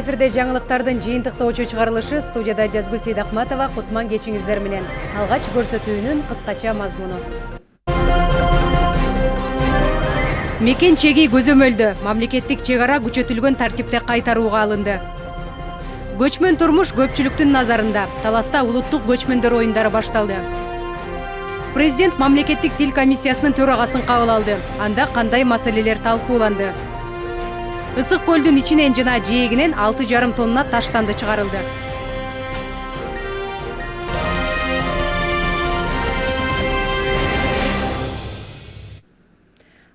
эфирде жаңылыктардын жыйынтыктоочу чыгарылышы студияда жазгүл сейдакматова кутман кечиңиздер менен. Алгач көрсөтүүнүн кыскача мазмуну мекен чеги көзөмөлдө мамлекеттик чек ара күчөтүлгөн тартипте кайтарууга алынды. Көчмөн турмуш көпчүлүктүн назарында. Таласта улуттук көчмөндөр оюндары башталды. Президент мамлекеттик тил комиссиясынын төрагасын кабыл алды. Анда кандай маселелер талкууланды ысык көлдүн ичинен жана жээгинен алты жарым тонна таштанды чыгарылды.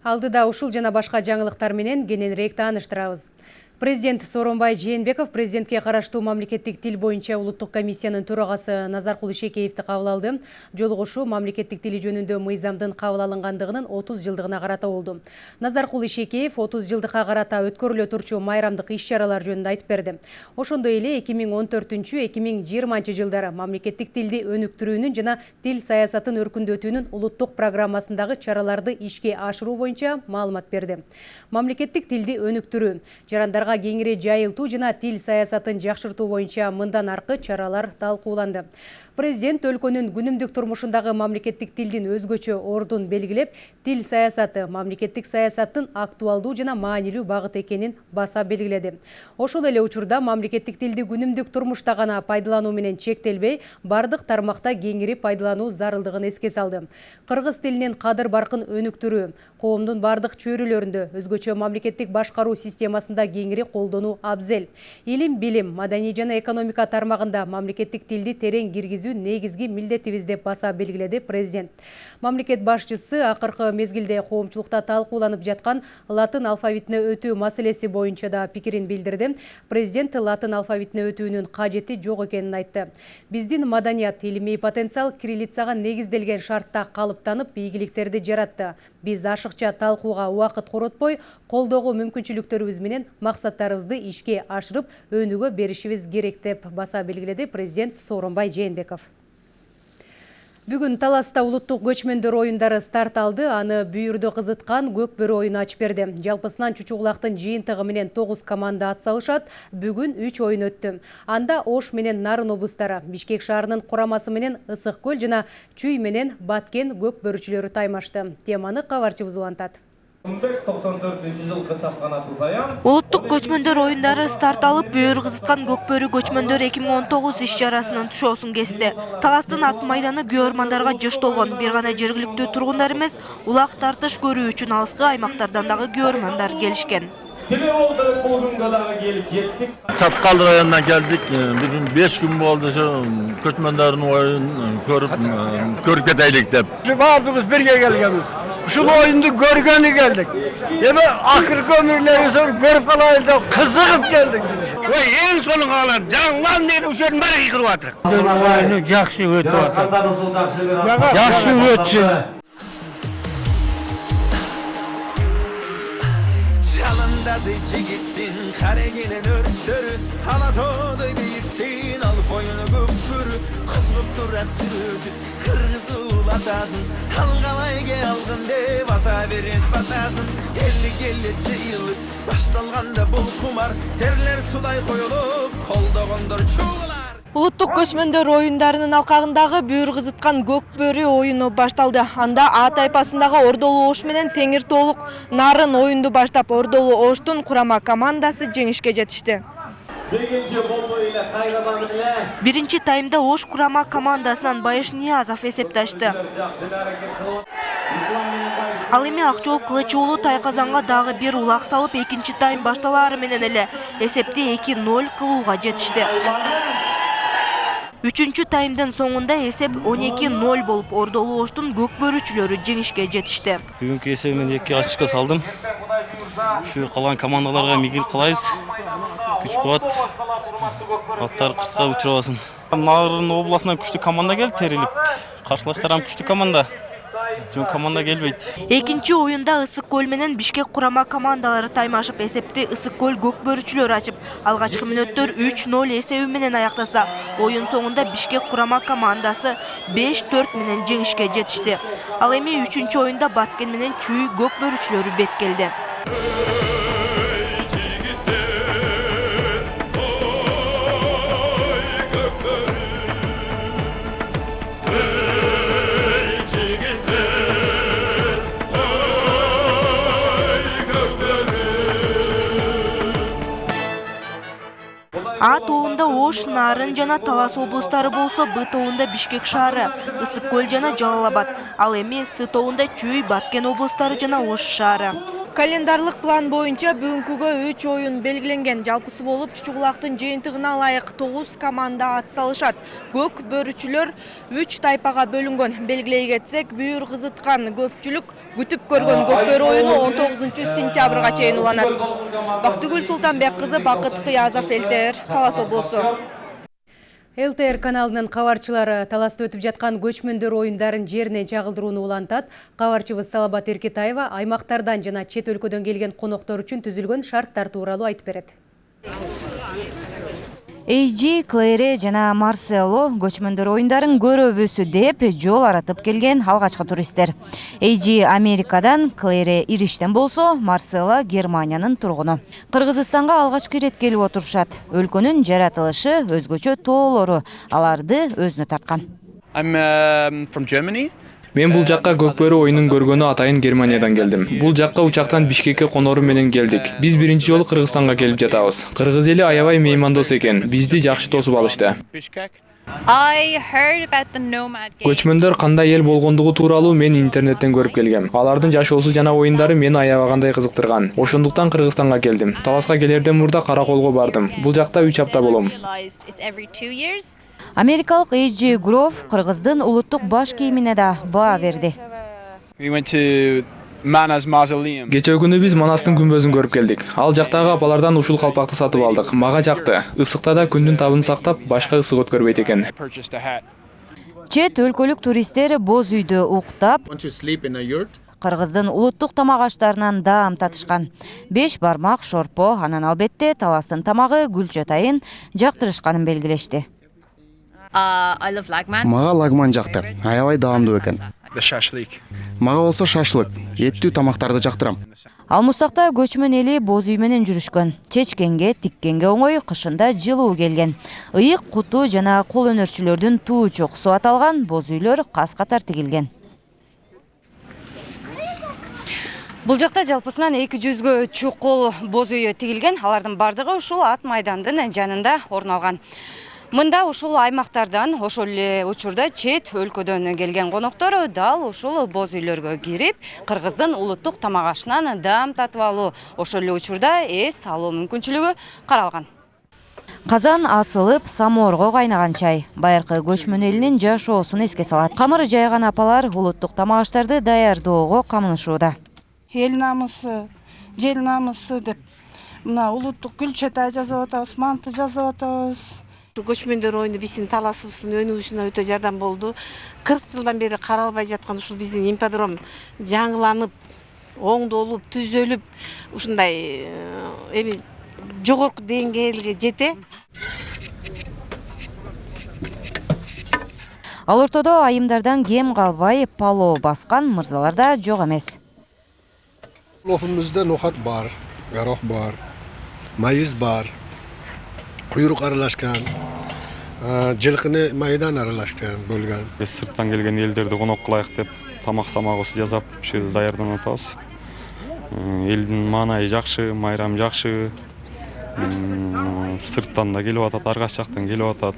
Алдыда ушул жана башка жаңылыктар менен кененирээк тааныштырабыз президент сооронбай жээнбеков президентке караштуу мамлекеттик тил боюнча улуттук комиссиянын төрагасы назаркул ишекеевди кабыл алды. Жолугушуу мамлекеттик тили жөнүндө мыйзамдын кабыл алынгандыгынын отуз жылдыгына карата болду. Назаркул ишекеев отуз жылдыкка карата өткөрүлө турчу майрамдык иш чаралар жөнүндө айтып берди. Ошондой эле эки миң он төртүнчү эки миң жыйырманчы жылдары мамлекеттик тилди өнүктүрүүнүн жана тил саясатын өркүндөтүүнүн улуттук программасындагы чараларды ишке ашыруу боюнча маалымат берди. Мамлекеттик тилди өнүктүрүү жарандар кеңири жайылтуу жана тил саясатын жакшыртуу боюнча мындан аркы чаралар талкууланды президент өлкөнүн күнүмдүк турмушундагы мамлекеттик тилдин өзгөчө ордун белгилеп тил саясаты мамлекеттик саясаттын актуалдуу жана маанилүү багыты экенин баса белгиледи ошол эле учурда мамлекеттик тилди күнүмдүк турмушта гана пайдалануу менен чектелбей бардык тармакта кеңири пайдалануу зарылдыгын эске салды. Кыргыз тилинин кадыр баркын өнүктүрүү коомдун бардык чөйрөлөрүндө өзгөчө мамлекеттик башкаруу системасында кеңири колдонуу абзел. Илим билим маданий жана экономика тармагында мамлекеттик тилди терең киргизүү негизги милдетибиз деп баса белгиледи президент. Мамлекет башчысы акыркы мезгилде коомчулукта талкууланып жаткан латын алфавитине өтүү маселеси боюнча да пикирин билдирди президент латын алфавитине өтүүнүн кажети жок экенин айтты. Биздин маданият илимий потенциал кириллицага негизделген шартта калыптанып ийгиликтерди жаратты. Биз ашыкча талкууга убакыт коротпой колдоого мүмкүнчүлүктөрүбүз менен максаттарыбызды ишке ашырып өнүгө беришибиз керек деп баса белгиледи президент сооронбай жээнбеков Бүгін Таласта улуттук көчмөндөр оюндары старт алды, аны бүйүрдө кызыткан көк бөрү оюну ачып берди. Жалпысынан чучугулактын жыйынтыгы менен 9 команда атсалышат. Бүгүн 3 оюн өттү. Анда Ош менен Нарын облустары, Бишкек шаарынын курамасы менен Ысык көл жана Чүй менен Баткен көк бөрүчүлөрү таймашты. Теманы улуттук көчмөндөр оюндары старт алып бөөр кызыткан көкбөрү көчмөндөр 2019 иш чарасынын тушоосун кести таластын ат майданы күйөрмандарга жыш толгон бир гана жергиликтүү тургундар эмес улак тартыш көрүү үчүн алыскы аймактардан дагы күйөрмандар келишкен тиле болдуруп бул күнгө дагы келип жеттик чаткал районунан келдик бир беш күн болду ошо көчмөндөрдүн оюнун көрүп көрүп кетелик деп баардыгыбыз бирге келгенбиз ушул оюнду көргөнү келдик эми акыркы өмүрлөрүбүздөн көрүп калайлы деп кызыгып келдик биз ой эң сонун каалам жаңылам деп ошонун баары кыйкырып атыр оюну жакшы өтүп атат Dadici gittin karegine nör sörü. Halatoda gittin alıp oyunu güpürü Kısmıp durat sürüdü kırgızı ulatasın Halgalayge algın de vata verin batasın Elli gelecci yıllık baştalganda bul kumar. Terler suday koyulup kolda gondor çuğular улуттук көчмөндөр оюндарынын алкагындагы бүйүр кызыткан көк бөрү оюну башталды анда а тайпасындагы ордолуу ош менен теңир тоолук нарын оюнду баштап ордолуу оштун курама командасы жеңишке жетишти биринчи болбой эле кайрадан эле биринчи таймда ош курама командасынан байыш ниязов эсепти ачты ал эми акжол кылыч уулу тайказанга дагы бир улак салып экинчи тайм башталаары менен эле эсепти эки ноль кылууга жетишти үчүнчү таймдын соңунда эсеп он эки ноль болуп ордолуу оштун көк бөрүчүлөрү жеңишке жетишти бүгүнкү эсебимен эки очко салдым ушу калган командаларга мигилип калайбыз күч кубат аттары кырсыкка учурабасын нарын областынан күчтүү команда келди терилип каршылаштар ham күчтүү команда жөн команда келбейт. Экинчи оюнда ысык көл менен бишкек курама командалары таймашып эсепти ысык көл көк бөрүчүлөрү ачып алгачкы мүнөттөр үч ноль эсеби менен аяктаса оюн соңунда бишкек курама командасы беш төрт менен жеңишке жетишти. Ал эми үчүнчү оюнда баткен менен чүй көк бөрүчүлөрү бет келди. А тобунда Ош, Нарын жана Талас облустары болсо, Б тобунда Бишкек шаары, Ысык көл жана Жалал-Абад, ал эми С тобунда Чүй, Баткен облустары жана Ош шаары. Календарлык план боюнча бүгүнкүгө 3 оюн белгиленген. Жалпысы болуп Чучугулактын жыйынтыгына ылайык 9 команда ат салышат. Көк бөрүчүлөр 3 тайпага бөлүнгөн. Белгилей кетсек, бүйүр кызыткан көпчүлүк күтүп көргөн көк бөрү оюну 19-сентябрга чейин уланат. Бактыгүл Султанбек кызы, Бакыт Кыязов, ЛТР, Талас облусу. ЛТР каналынын кабарчылары таласта өтүп жаткан көчмөндөр оюндарын жерине чагылдырууну улантат. Кабарчыбыз Салабат Эркетаева аймактардан жана чет өлкөдөн келген коноктор үчүн түзүлгөн шарттар тууралуу айтып берет. Эйжи, Клэри жана Марсело көчмөндөр оюндарын көрөбүз деп жол аратып келген алгачкы туристтер. Эйжи Америкадан, Клэри Ириштен болсо, Марсело Германиянын тургуну. Кыргызстанга алгачкы ирет келип отурушат. Өлкөнүн жаратылышы өзгөчө тоолору аларды өзүнө тарткан. Мен бул жакка көкбөрү оюнун көргөнү атайын Германиядан келдим. Бул жакка учактан Бишкекке конору менен келдик. Биз биринчи жолу Кыргызстанга келип жатабыз. Кыргыз эли аябай меймандос экен. Бизди жакшы тосуп алышты. Көчмөндөр кандай эл болгондугу тууралуу мен интернеттен көрүп келгем. Алардын жашоосу жана оюндары мени аябагандай кызыктырган. Ошондуктан Кыргызстанга келдим. Таласка келерден мурда Караколго бардым. Бул жакта 3 апта болом. Америкалык Эйжи Гров Кыргыздын улуттук баш кийимине да баа Mausoleum. Кечээ күнү биз Манастын күмбөзүн көрүп келдик. Ал жактагы апалардан ушул калпакты сатып алдык. Мага жакты. Ысыкта да күндүн табын сактап, башка ысык өткөрбөйт экен. Purchased a hat. Чет өлкөлүк туристтер боз үйдө уктап, Кыргыздын улуттук тамак аштарынан даам татышкан. Беш бармак, шорпо, анан албетте таластын тамагы гүлчатайын жактырышканын белгилешти. Мага лагман жакты. Аябай даамдуу экен. Мага болсо шашлык, эттүү тамактарды жактырам. Алмустакта көчмөн эли боз үй менен жүрүшкөн. Чечкенге, тиккенге оңой, кышында жылуу келген. Ыйык, куту жана кол өнөрчүлөрдүн туу чокусу аталган боз үйлөр кас катар тигилген. Бул жакта жалпысынан 200гө чук кол боз үйү тигилген. Алардын бардыгы ушул ат майдандын жанында орун алган. Мында ушул аймактардан ошол эле учурда чет өлкөдөн келген коноктор дал ушул боз үйлөргө кирип, Кыргыздын улуттук тамак ашынан даам татып алуу, ошол эле учурда эс алуу мүмкүнчүлүгү каралган. Казан асылып, самоорго кайнаган чай. Байыркы көчмөн элинин жашоосун эске салат. Камыр жайган апалар улуттук тамак аштарды даярдоого камынышууда. эл намысы жел намысы деп мына улуттук гүл чатай жасап атабыз манты жасап атабыз көчмөндөр оюну биздин таласыбыздын өнүгүшүнө өтө жардам болду. Кырк жылдан бери каралбай жаткан ушул биздин ипподром жаңыланып оңдолуп түзөлүп ушундай э, эми жогорку деңгээлге жете. Ал ортодо айымдардан кем калбай пало баскан мырзалар да жок эмес. Лофымызда нохат бар, горох бар, майыз бар, куйрук аралашкан, жылкыны майдан аралашкан болгон. Биз сырттан келген элдерди конок кылайык деп тамак самагыбызды жасап ушул жерде даярданып атабыз. Элдин маанайы жакшы, майрам жакшы. М, Сырттан да келип атат, ар кайсы жактан келип атат.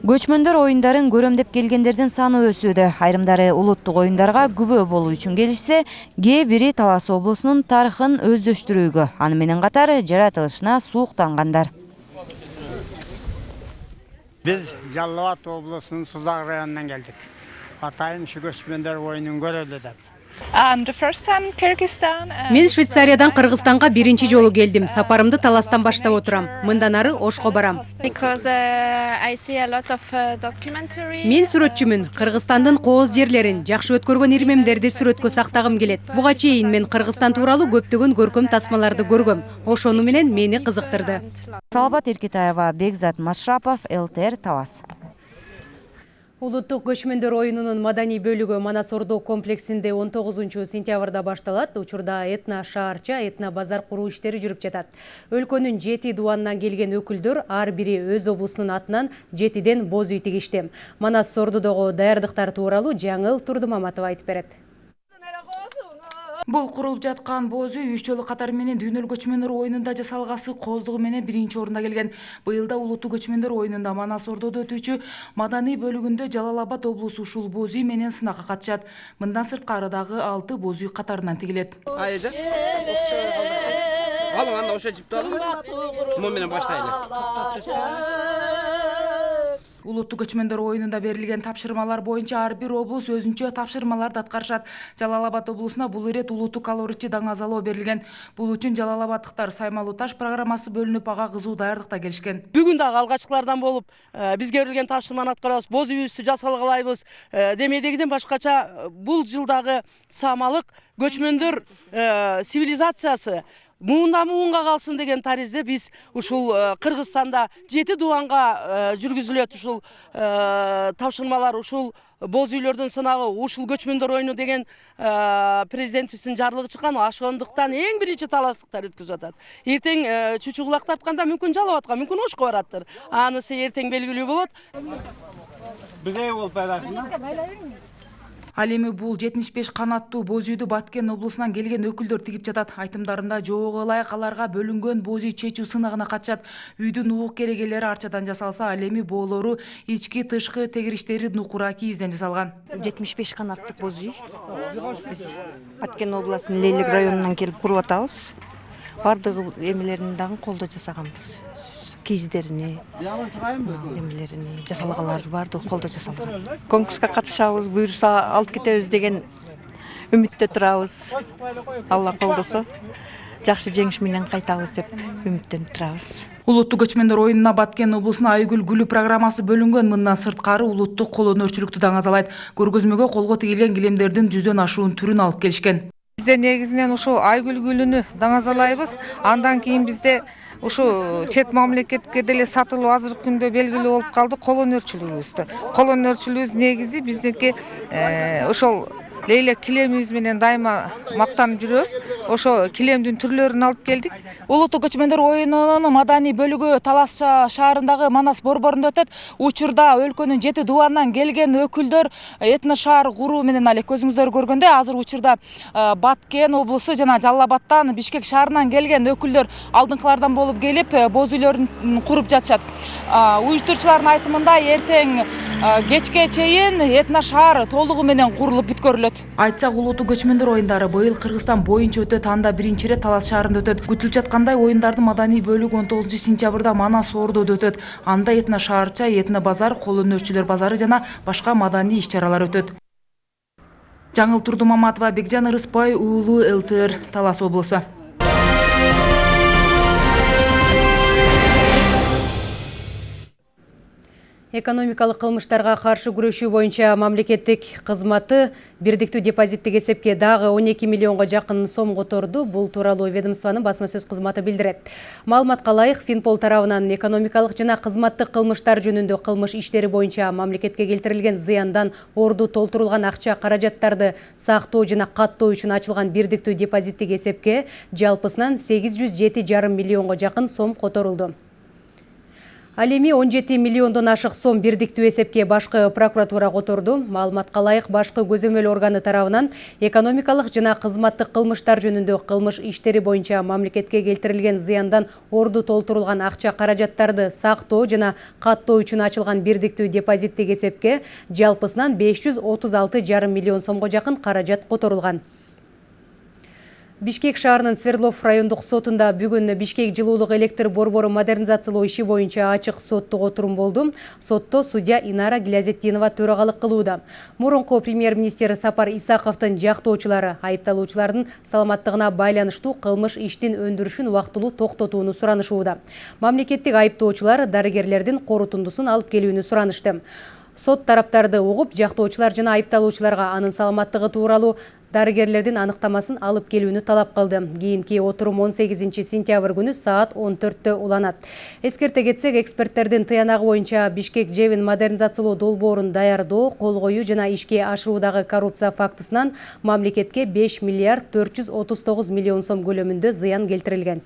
Көчмөндөр оюндарын көрөм деп келгендердин саны өсүүдө. Айрымдары улуттук оюндарга күбө болуу үчүн келишсе, кээ бири Талас облусунун тарыхын өздөштүрүүгө, аны менен катар жаратылышына сууктангандар. Biz Жалал Абад облусунун Сузак районунан келдик. Атайын ушу көчмөндөр оюнун көрөлү деп. Um, the first time in Kyrgyzstan. uh, Мен Швейцариядан Кыргызстанга биринчи жолу келдим. Сапарымды Таластан баштап отурам. Мындан ары Ошко барам. Because uh, I see a lot of uh. Мен сүрөтчүмүн. Кыргызстандын кооз жерлерин, жакшы өткөргөн ирмемдерди сүрөткө сактагым келет. Буга чейин мен Кыргызстан тууралуу көптөгөн көркөм тасмаларды көргөм. Ошону менен мени кызыктырды. Салабат Эркетаева, Бекзат Машрапов, ЛТР Талас. Улуттук көчмөндөр оюнунун маданий бөлүгү Манас Ордо комплексинде 19 сентябрда башталат. Учурда этно шаарча, этно базар куруу иштери жүрүп жатат. Өлкөнүн жети дуанынан келген өкүлдөр ар бири өз облусунун атынан жетиден боз үй тигишти. Манас Ордодогу даярдыктар тууралуу Жаңыл Турдумаматова айтып берет. Бул курулуп жаткан боз үй үч жолу катары менен дүйнөлүк көчмөндөр оюнунда жасалгасы кооздугу менен биринчи орунда келген. Быйыл да улуттук көчмөндөр оюнунда Манас Ордодо өтүүчү маданий бөлүгүндө Жалал Абад облусу ушул боз үй менен сынакка катышат. Мындан сырткары дагы алты боз үй катарынан тигилет. Айжа. Алың анда ошо жипти алың. Мун менен баштайлы. Улуттук көчмөндөр оюнунда берилген тапшырмалар боюнча ар бир облус өзүнчө тапшырмаларды аткарышат. Жалал Абад облусуна бул ирет улуттук калооритчи даңазалоо берилген. Бул үчүн Жалал Абаддыктар Саймалуу таш программасы бөлүнүп ага кызуу даярдыкта келишкен. Бүгүн дагы алгачкылардан болуп, бизге берилген тапшырманы аткарабыз, боз үйүбүздү жасалгалайбыз. Демедегиден башкача бул жылдагы самалык көчмөндөр цивилизациясы муундан муунга калсын деген таризде биз ушул кыргызстанда жети дубанга жүргүзүлөт ушул тапшырмалар ушул боз үйлөрдүн сынагы ушул көчмөндөр оюну деген президентибиздин жарлыгы чыккан ошондуктан эң биринчи таластыктар өткөзүп атат эртең чучу кулак тартканда мүмкүн жалал абадка мүмкүн ошко бараттыр анысы эртең белгилүү болот болуп Ал эми бул 75 канаттуу боз үйдү Баткен облусунан келген өкүлдөр тигип жатат. Айтымдарында жоого ылайык аларга бөлүнгөн боз үй чечүү сынагына катышат. Үйдүн уук керегелери арчадан жасалса, ал эми боолору ички тышкы тегириштери нукура кийизден жасалган. 75 канаттык боз үй. Биз Баткен облусунун Лейлик районунан келип куруп атабыз. Бардыгы эмелерин дагы колдо жасаганбыз. Кийиздерине немелерине жасалгалары баардыгы колдо жасалган конкурска катышабыз буюрса алып кетебиз деген үмүттө турабыз алла колдосо жакшы жеңиш менен кайтабыз деп үмүттөнүп турабыз улуттук көчмөндөр оюнуна баткен облусуна айгүл гүлү программасы бөлүнгөн мындан сырткары улуттук кол өнөрчүлүктү даңазалайт. Көргөзмөгө колго тигилген килемдердин жүздөн ашуун түрүн алып келишкен. Бизде негизинен ушул айгүл гүлүнү даңазалайбыз. Андан кийин бизде ушу чет мамлекетке деле сатылуу азыркы күндө белгилүү болуп калды. Кол өнөрчүлүгүбүздү кол өнөрчүлүгүбүз негизи биздики ошол лейлек килемибиз менен дайыма мактанып жүрөбүз. Ошо килемдин түрлөрүн алып келдик. Улуттук көчмөндөр оюнунун маданий бөлүгү талас шаарындагы манас борборунда өтөт. Учурда өлкөнүн жети дубанынан келген өкүлдөр этно шаар куруу менен алек көзүңүздөр көргөндөй азыр учурда баткен облусу жана жалал абадтан бишкек шаарынан келген өкүлдөр алдыңкылардан болуп келип боз үйлөрүн куруп жатышат. Уюштуруучулардын айтымында эртең кечке чейин этно шаар толугу менен курулуп бүткөрүлөт. Айтсак улуттук көчмөндөр оюндары быйыл кыргызстан боюнча өтөт анда биринчи ирет талас шаарында өтөт. Күтүлүп жаткандай оюндардын маданий бөлүгү он тогузунчу сентябрда манас ордодо өтөт. Анда этно шаарча этно базар кол өнөрчүлөр базары жана башка маданий иш чаралар өтөт. Жаңыл турдумаматова бекжан ырыспай уулу лтр талас облусу экономикалык кылмыштарга каршы күрөшүү боюнча мамлекеттик кызматы бирдиктүү депозиттик эсепке дагы 12 миллионго жакын сом которду. Бул тууралуу ведомствонун басма сөз кызматы билдирет. Маалыматка ылайык финпол тарабынан экономикалык жана кызматтык кылмыштар жөнүндө кылмыш иштери боюнча мамлекетке келтирилген зыяндан орду толтурулган акча каражаттарды сактоо жана каттоо үчүн ачылган бирдиктүү депозиттик эсепке жалпысынан 807,5 миллионго жакын сом которулду Ал эми 17 миллиондон ашык сом бирдиктүү эсепке башкы прокуратура которду. Маалыматка ылайык башкы көзөмөл органы тарабынан экономикалык жана кызматтык кылмыштар жөнүндө кылмыш иштери боюнча мамлекетке келтирилген зыяндан орду толтурулган акча каражаттарды сактоо жана каттоо үчүн ачылган бирдиктүү депозиттик эсепке жалпысынан 536,5 миллион сомго жакын каражат которулган. Бишкек шаарынын Свердлов райондук сотунда бүгүн Бишкек жылуулук электр борбору модернизациялоо иши боюнча ачык соттук отурум болду. Сотто судья Инара Гилязетдинова төрагалык кылууда. Мурунку премьер-министр Сапар Исаковдун жактоочулары айыпталуучулардын саламаттыгына байланыштуу кылмыш иштин өндүрүшүн убактылуу токтотууну суранышууда. Мамлекеттик айыптоочулар дарыгерлердин корутундусун алып келүүнү суранышты. Сот тараптарды угуп, жактоочулар жана айыпталуучуларга анын саламаттыгы тууралуу дарыгерлердин аныктамасын алып келүүнү талап кийинки отурум 18 сентябрь күнү саат 14тө уланат эскерте кетсек эксперттердин тыянагы боюнча бишкек жебин модернизациялоо долбоорун даярдоо кол коюу жана ишке ашыруудагы коррупция фактысынан мамлекетке 5 миллиард 439 миллион сом көлөмүндө зыян келтирилген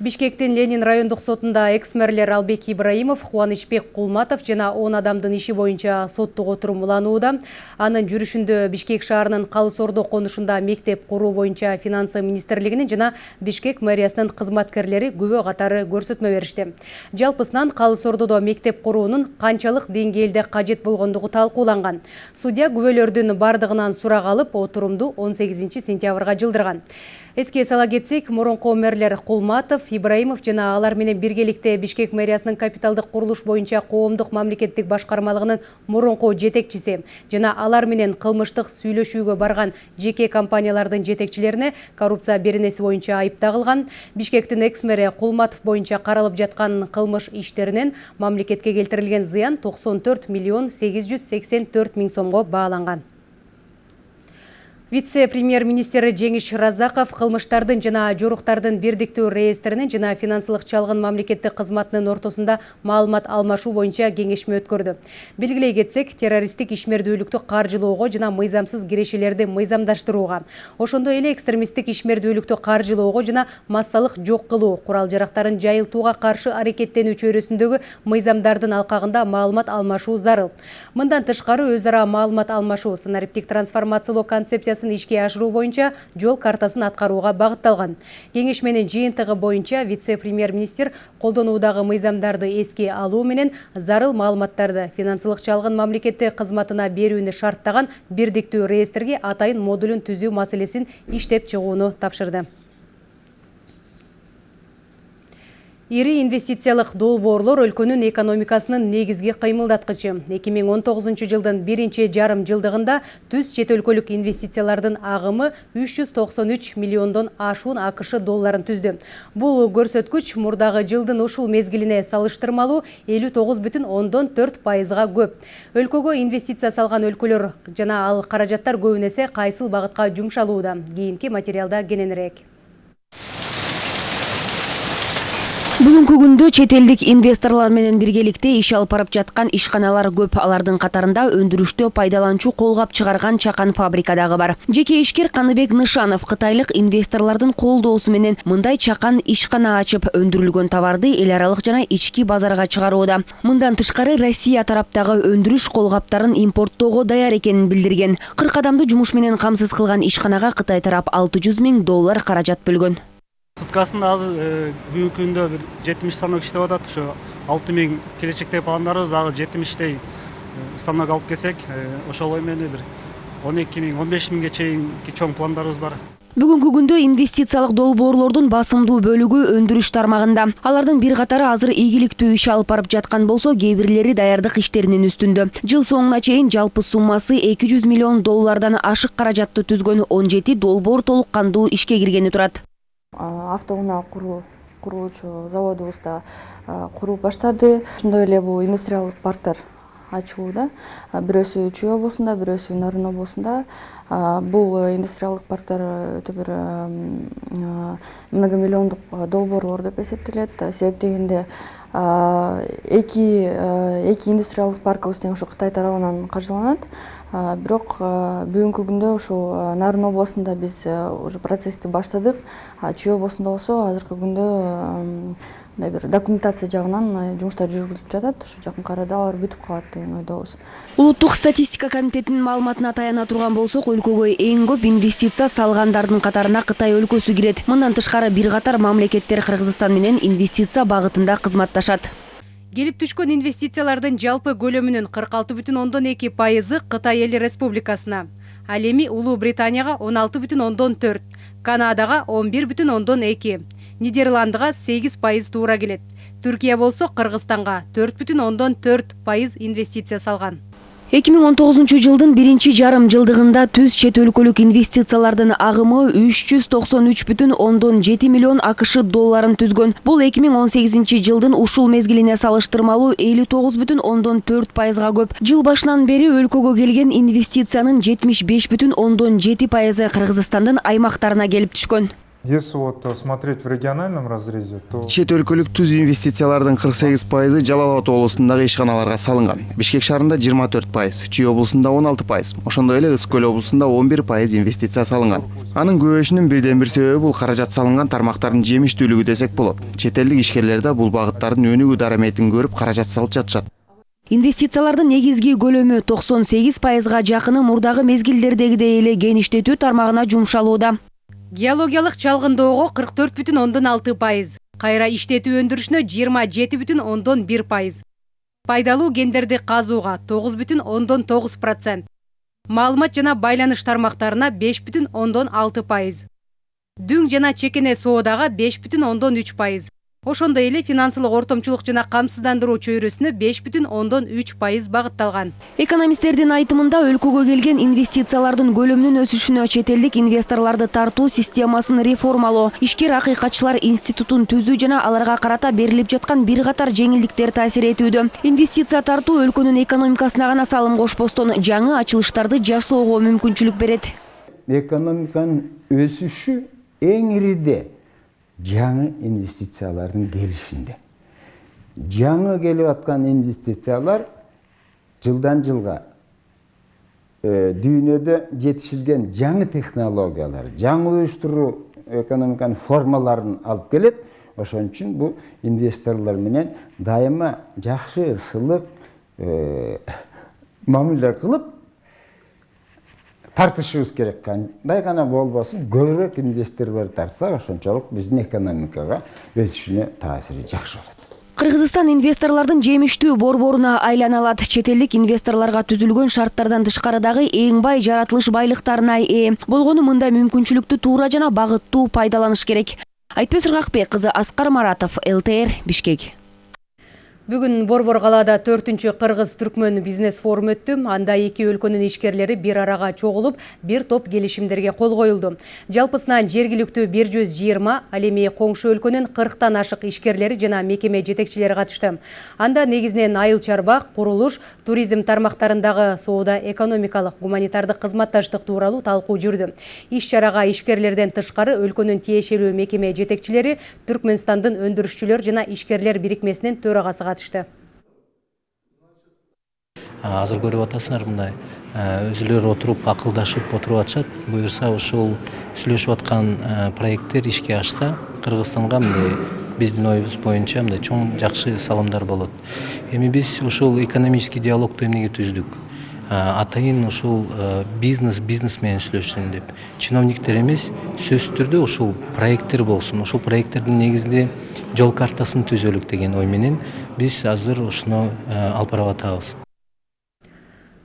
Бишкектин Ленин райондук сотунда экс-мэрлер Албек Ибраимов, Кубанычбек Кулматов жана 10 адамдын иши боюнча соттук отурум уланууда. Анын жүрүшүндө Бишкек шаарынын Калыс Ордо конушунда мектеп куруу боюнча финансы министрлигинин жана Бишкек мэриясынын кызматкерлери күбө катары көрсөтмө беришти. Жалпысынан Калыс Ордодо мектеп куруунун канчалык деңгээлде кажет болгондугу талкууланган. Судья күбөлөрдүн бардыгынан сурак алып, отурумду 18 сентябрга жылдырган. Эске сала кетсек, мурунку мэрлер Кулматов, Ибраимов жана алар менен биргеликте Бишкек мэриясынын капиталдык курулуш боюнча коомдук мамлекеттик башкармалыгынын мурунку жетекчиси жана алар менен кылмыштык сүйлөшүүгө барган жеке компаниялардын жетекчилерине коррупция беренеси боюнча айып тагылган. Бишкектин экс-мэри Кулматов боюнча каралып жаткан кылмыш иштеринен мамлекетке келтирилген зыян 94 миллион 884 миң сомго бааланган. Вице-премьер-министр Жеңиш Разаков кылмыштардын жана жоруктардын бирдиктүү реестринин жана финансылык чалгын мамлекеттик кызматынын ортосунда маалымат алмашуу боюнча кеңешме өткөрдү. Белгилей кетсек, террористтик ишмердүүлүктү каржылоого жана мыйзамсыз кирешелерди мыйзамдаштырууга, ошондой эле экстремисттик ишмердүүлүктү каржылоого жана массалык жок кылуу, курал жарактарын жайылтууга каршы аракеттенүү чөйрөсүндөгү мыйзамдардын алкагында маалымат алмашуу зарыл. Мындан тышкары өз ара маалымат алмашуу санариптик трансформациялоо концепциясы ишке ашыруу боюнча жол картасын аткарууга багытталган. Кеңешменин жыйынтыгы боюнча вице-премьер-министр колдонуудагы мыйзамдарды эске алуу менен зарыл маалыматтарды финансылык чалгын мамлекеттик кызматына берүүнү шарттаган бирдиктүү реестрге атайын модулун түзүү маселесин иштеп чыгууну тапшырды. Ири инвестициялык долбоорлор өлкөнүн экономикасынын негизги кыймылдаткычы. 2019 жылдын биринчи жарым жылдыгында түз чет өлкөлүк инвестициялардын агымы 393 миллиондон ашуун АКШ долларын түздү. Бул көрсөткүч мурдагы жылдын ушул мезгилине салыштырмалуу 59,4 пайызга көп. Өлкөгө инвестиция салган өлкөлөр жана ал каражаттар көбүн кайсыл багытка жумшалууда. Кийинки материалда кененирээк. Бүгүнкү күндө чет элдик инвесторлор менен биргеликте иш алып барып жаткан ишканалар көп. Алардын катарында өндүрүштө пайдаланчу колгап чыгарган чакан фабрика дагы бар. Жеке ишкер каныбек нышанов кытайлык инвесторлордун колдоосу менен мындай чакан ишкана ачып өндүрүлгөн товарды эл аралык жана ички базарга чыгарууда. Мындан тышкары россия тараптагы өндүрүш колгаптарын импорттоого даяр экенин билдирген. Кырк адамды жумуш менен камсыз кылган ишканага кытай тарап алты жүз миң доллар каражат бөлгөн суткасында азыр бүгүнкү күндө бир жетимиш станок иштеп атат. Ошо алты миң келечекте пландарыбыз дагы жетимиштей станок алып келсек ошол эмени бир он эки миң он беш миңге чейинки чоң пландарыбыз бар. Бүгүнкү күндө инвестициялык долбоорлордун басымдуу бөлүгү өндүрүш тармагында. Алардын бир катары азыр ийгиликтүү иш алып барып жаткан болсо кээ бирлери даярдык иштеринин үстүндө. Жыл соңуна чейин жалпы суммасы эки жүз миллион доллардан ашык каражатты түзгөн он жети долбоор толук кандуу ишке киргени турат. Автоунаа куруучу заводубуз да куруп баштады. Ошондой эле бул индустриалдык парктер ачылууда бирөөсү чүй обосунда бирөөсү нарын обосунда бул индустриалдык парктер өтө бир многомиллиондук долбоорлор деп эсептелет. Себеп дегенде эки эки индустриалдык паркыбыз тең ошо кытай тарабынан каржыланат. Бирок бүгүнкү күндө ушул нарын областында биз уже процессти баштадык. Чүй областында болсо азыркы күндө мындай бир документация жагынан жумуштар жүргүзүлүп жатат ошо жакынкы арада алар бүтүп калат деген ойдобуз улуттук статистика комитетинин маалыматына таяна турган болсок өлкөгө эң көп инвестиция салгандардын катарына кытай өлкөсү кирет. Мындан тышкары бир катар мамлекеттер кыргызстан менен инвестиция багытында кызматташат. Келип түшкөн инвестициялардын жалпы көлөмүнүн кырк алты бүтүн ондон эки пайызы кытай эл республикасына. Ал эми улуу британияга он алты бүтүн ондон төрт канадага он бир бүтүн ондон эки нидерландыга сегиз пайыз туура келет. Түркия болсо кыргызстанга төрт бүтүн ондон төрт пайыз инвестиция салган. Эки миң он тогузунчу жылдын биринчи жарым жылдыгында түз чет өлкөлүк инвестициялардын агымы үч жүз токсон үч бүтүн ондон жети миллион акш долларын түзгөн. Бул эки миң он сегизинчи жылдын ушул мезгилине салыштырмалуу элүү тогуз бүтүн ондон төрт пайызга көп. Жыл башынан бери өлкөгө келген инвестициянын жетимиш беш бүтүн ондон жети пайызы кыргызстандын аймактарына келип түшкөн Если вот э, смотреть в региональном разрезе, то чет өлкөлүк түз инвестициялардын 48 пайызы жалал ата облусундагы ишканаларга салынган. Бишкек шаарында 24 пайыз чүй облусунда 16 пайыз ошондой эле ысык көл облусунда 11 пайыз инвестиция салынган. Анын көбөйүшүнүн бирден бир себеби бул каражат салынган тармактардын жемиштүүлүгү десек болот. Чет элдик ишкерлер да бул багыттардын өнүгүү дараметин көрүп каражат салып жатышат. Инвестициялардын негизги көлөмү 98 пайызга жакыны мурдагы мезгилдердегидей эле кеңиштетүү тармагына жумшалууда геологиялык чалгындоого 44 бүтүн ондон алты пайыз кайра иштетүү өндүрүшүнө 27 бүтүн ондон бир пайыз. Пайдалуу кендерди казууга 9 бүтүн ондон тогуз процент маалымат жана байланыш тармактарына 5 бүтүн ондон алты пайыз дүң жана чекене соодага 5 бүтүн ондон үч пайыз ошондой эле финансылык ортомчулук жана камсыздандыруу чөйрөсүнө 5 бүтүн ондон үч пайыз багытталган. Экономисттердин айтымында өлкөгө келген инвестициялардын көлөмүнүн өсүшүнө чет элдик инвесторлорду тартуу системасын реформалоо ишкер акыйкатчылар институтун түзүү жана аларга карата берилип жаткан бир катар жеңилдиктер таасир этүүдө. Инвестиция тартуу өлкөнүн экономикасына гана салым кошпостон жаңы ачылыштарды жасоого мүмкүнчүлүк берет. Экономиканын өсүшү эң ириде жаңы инвестициялардын келишинде жаңы келип аткан инвестициялар жылдан жылга дүйнөдө жетишилген жаңы технологиялар жаңы уюштуруу экономиканын формаларын алып келет ошон үчүн бул инвесторлор менен дайыма жакшы ысылып мамиле кылып тартышыбыз керек кандай гана болбосун көбүрөөк инвесторлор тартса ошончолук биздин экономикага өсүшүнө таасири жакшы болот. Кыргызстан инвесторлордун жемиштүү борборуна айлана алат чет элдик инвесторлорго түзүлгөн шарттардан тышкарыдагы эң бай жаратылыш байлыктарына ээ. Болгону мындай мүмкүнчүлүктү туура жана багыттуу пайдаланыш керек. Айтпөз ыргакбек кызы аскар маратов лтр бишкек. Бүгін Борбор қалада төртінші Қырғыз Түркмен бизнес форум өтті. Анда екі өлкөнүн ишкерлери бир арага чогулуп, бир топ келишимдерге кол коюлду. Жалпысынан жергиликтүү 120, ал эми коңшу өлкөнүн 40тан ашык ишкерлери жана мекеме жетекчилери катышты. Анда негизинен айыл чарба, курулуш, туризм тармактарындагы соода экономикалык гуманитардык кызматташтык тууралуу талкуу жүрдү. Иш чарага ишкерлерден тышкары өлкөнүн тиешелүү мекеме жетекчилери, Түркмөнстандын өндүрүшчүлөр жана ишкерлер бирикмесинин төрагасы катышты. азыр көрүп атасыңар мындай өзүлөрү отуруп акылдашып отуруп атышат. Буюрса ушул сүйлөшүп аткан проекттер ишке ашса кыргызстанга мындай биздин оюбуз боюнча мындай чоң жакшы салымдар болот. Эми биз ушул экономический диалогду эмнеге түздүк? Атайын ушул бизнес бизнес менен сүйлөшсүн деп. Чиновниктер эмес сөзсүз түрдө ушул проекттер болсун ушул проекттердин негизинде жол картасын түзөлүк деген ой менен биз азыр ушуну алып барып атабыз.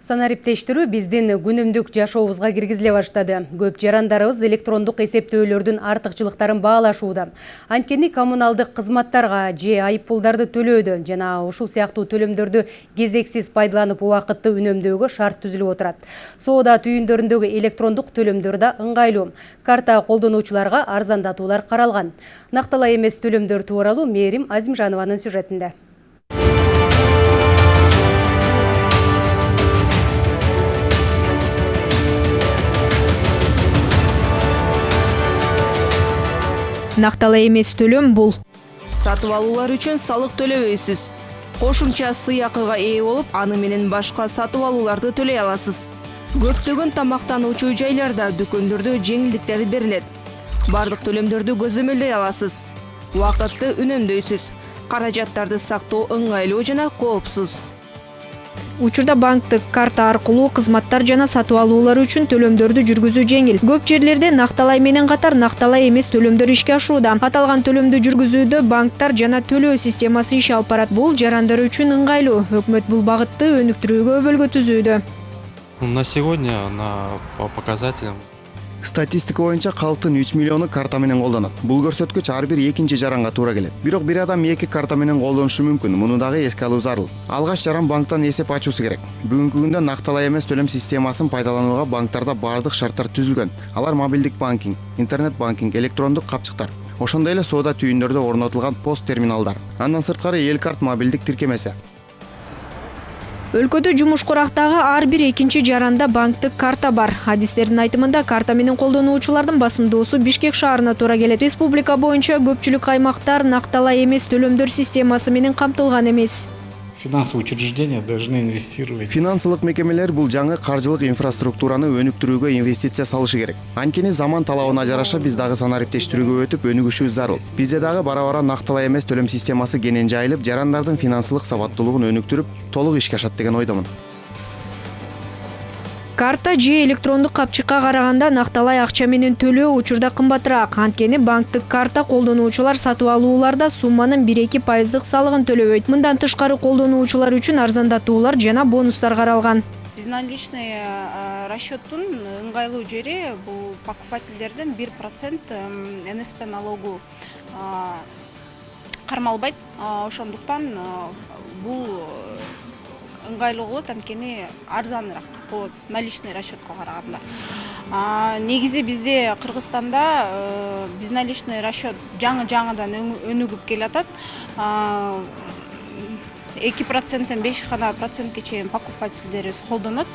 Санариптештирүү биздин күнүмдүк жашообузга киргизиле баштады. Көп жарандарыбыз электрондук эсептөөлөрдүн артыкчылыктарын баалашууда. Анткени коммуналдык кызматтарга же айыппулдарды төлөөдө жана ушул сыяктуу төлөмдөрдү кезексиз пайдаланып убакытты үнөмдөөгө шарт түзүлүп отурат. Соода түйүндөрүндөгү электрондук төлөмдөр да ыңгайлуу. Карта колдонуучуларга арзандатуулар каралган. Накталай эмес төлөмдөр тууралуу мээрим азимжанованын сюжетинде накталай эмес төлөм бул сатып алуулар үчүн салык төлөбөйсүз кошумча сыйакыга ээ болуп аны менен башка сатып алууларды төлөй аласыз. Көптөгөн тамактануучу жайларда дүкөндөрдө жеңилдиктер берилет бардык төлөмдөрдү көзөмөлдөй аласыз. Убакытты үнөмдөйсүз каражаттарды сактоо ыңгайлуу жана коопсуз учурда банктык карта аркылуу кызматтар жана сатып алуулар үчүн төлөмдөрдү жүргүзүү жеңил. Көп жерлерде накталай менен катар накталай эмес төлөмдөр ишке ашууда. Аталган төлөмдү жүргүзүүдө банктар жана төлөө системасы иш алып барат. Бул жарандар үчүн ыңгайлуу. Өкмөт бул багытты өнүктүрүүгө өбөлгө түзүүдө. На сегодня на показателям статистика боюнча калктын үч миллиону карта менен колдонот бул көрсөткүч ар бир экинчи жаранга туура келет бирок бир адам эки карта менен колдонушу мүмкүн муну дагы эске алуу зарыл алгач жаран банктан эсеп ачуусу керек. Бүгүнкү күндө накталай эмес төлөм системасын пайдаланууга банктарда баардык шарттар түзүлгөн алар мобилдик банкинг интернет банкинг электрондук капчыктар ошондой эле соода түйүндөрдө орнотулган пост терминалдар. Андан сырткары эл карт мобилдик тиркемеси өлкөдө жумушкурактагы ар бир экинчи жаранда банктык карта бар. Адистердин айтымында карта менен колдонуучулардын басымдуусу бишкек шаарына туура келет. Республика боюнча көпчүлүк аймактар накталай эмес төлөмдөр системасы менен камтылган эмес финансовые учреждения должны инвестировать. финансылык мекемелер бул жаңы каржылык инфраструктураны өнүктүрүүгө инвестиция салышы керек. Анткени заман талабына жараша биз дагы санариптештирүүгө өтүп өнүгүшүбүз зарыл. Бизде дагы бара бара накталай эмес төлөм системасы кенен жайылып жарандардын финансылык сабаттуулугун өнүктүрүп толук ишке ашат деген ойдомун. Карта же электрондук капчыкка караганда накталай акча менен төлөө учурда кымбатыраак. Анткени банктык карта колдонуучулар сатып алууларда сумманын бир эки пайыздык салыгын төлөбөйт мындан тышкары колдонуучулар үчүн арзандатуулар жана бонустар каралган. Безналичный э, расчеттун ыңгайлуу жери бул покупательдерден бир процент нсп налогу кармалбайт. Ошондуктан бул ыңгайлуу болот анткени арзаныраак болот наличный расчетко караганда. Негизи бизде кыргызстанда безналичный расчет жаңы жаңыдан өнүгүп келатат. Эки проценттен беш гана процентке чейин покупательдерибиз колдонот.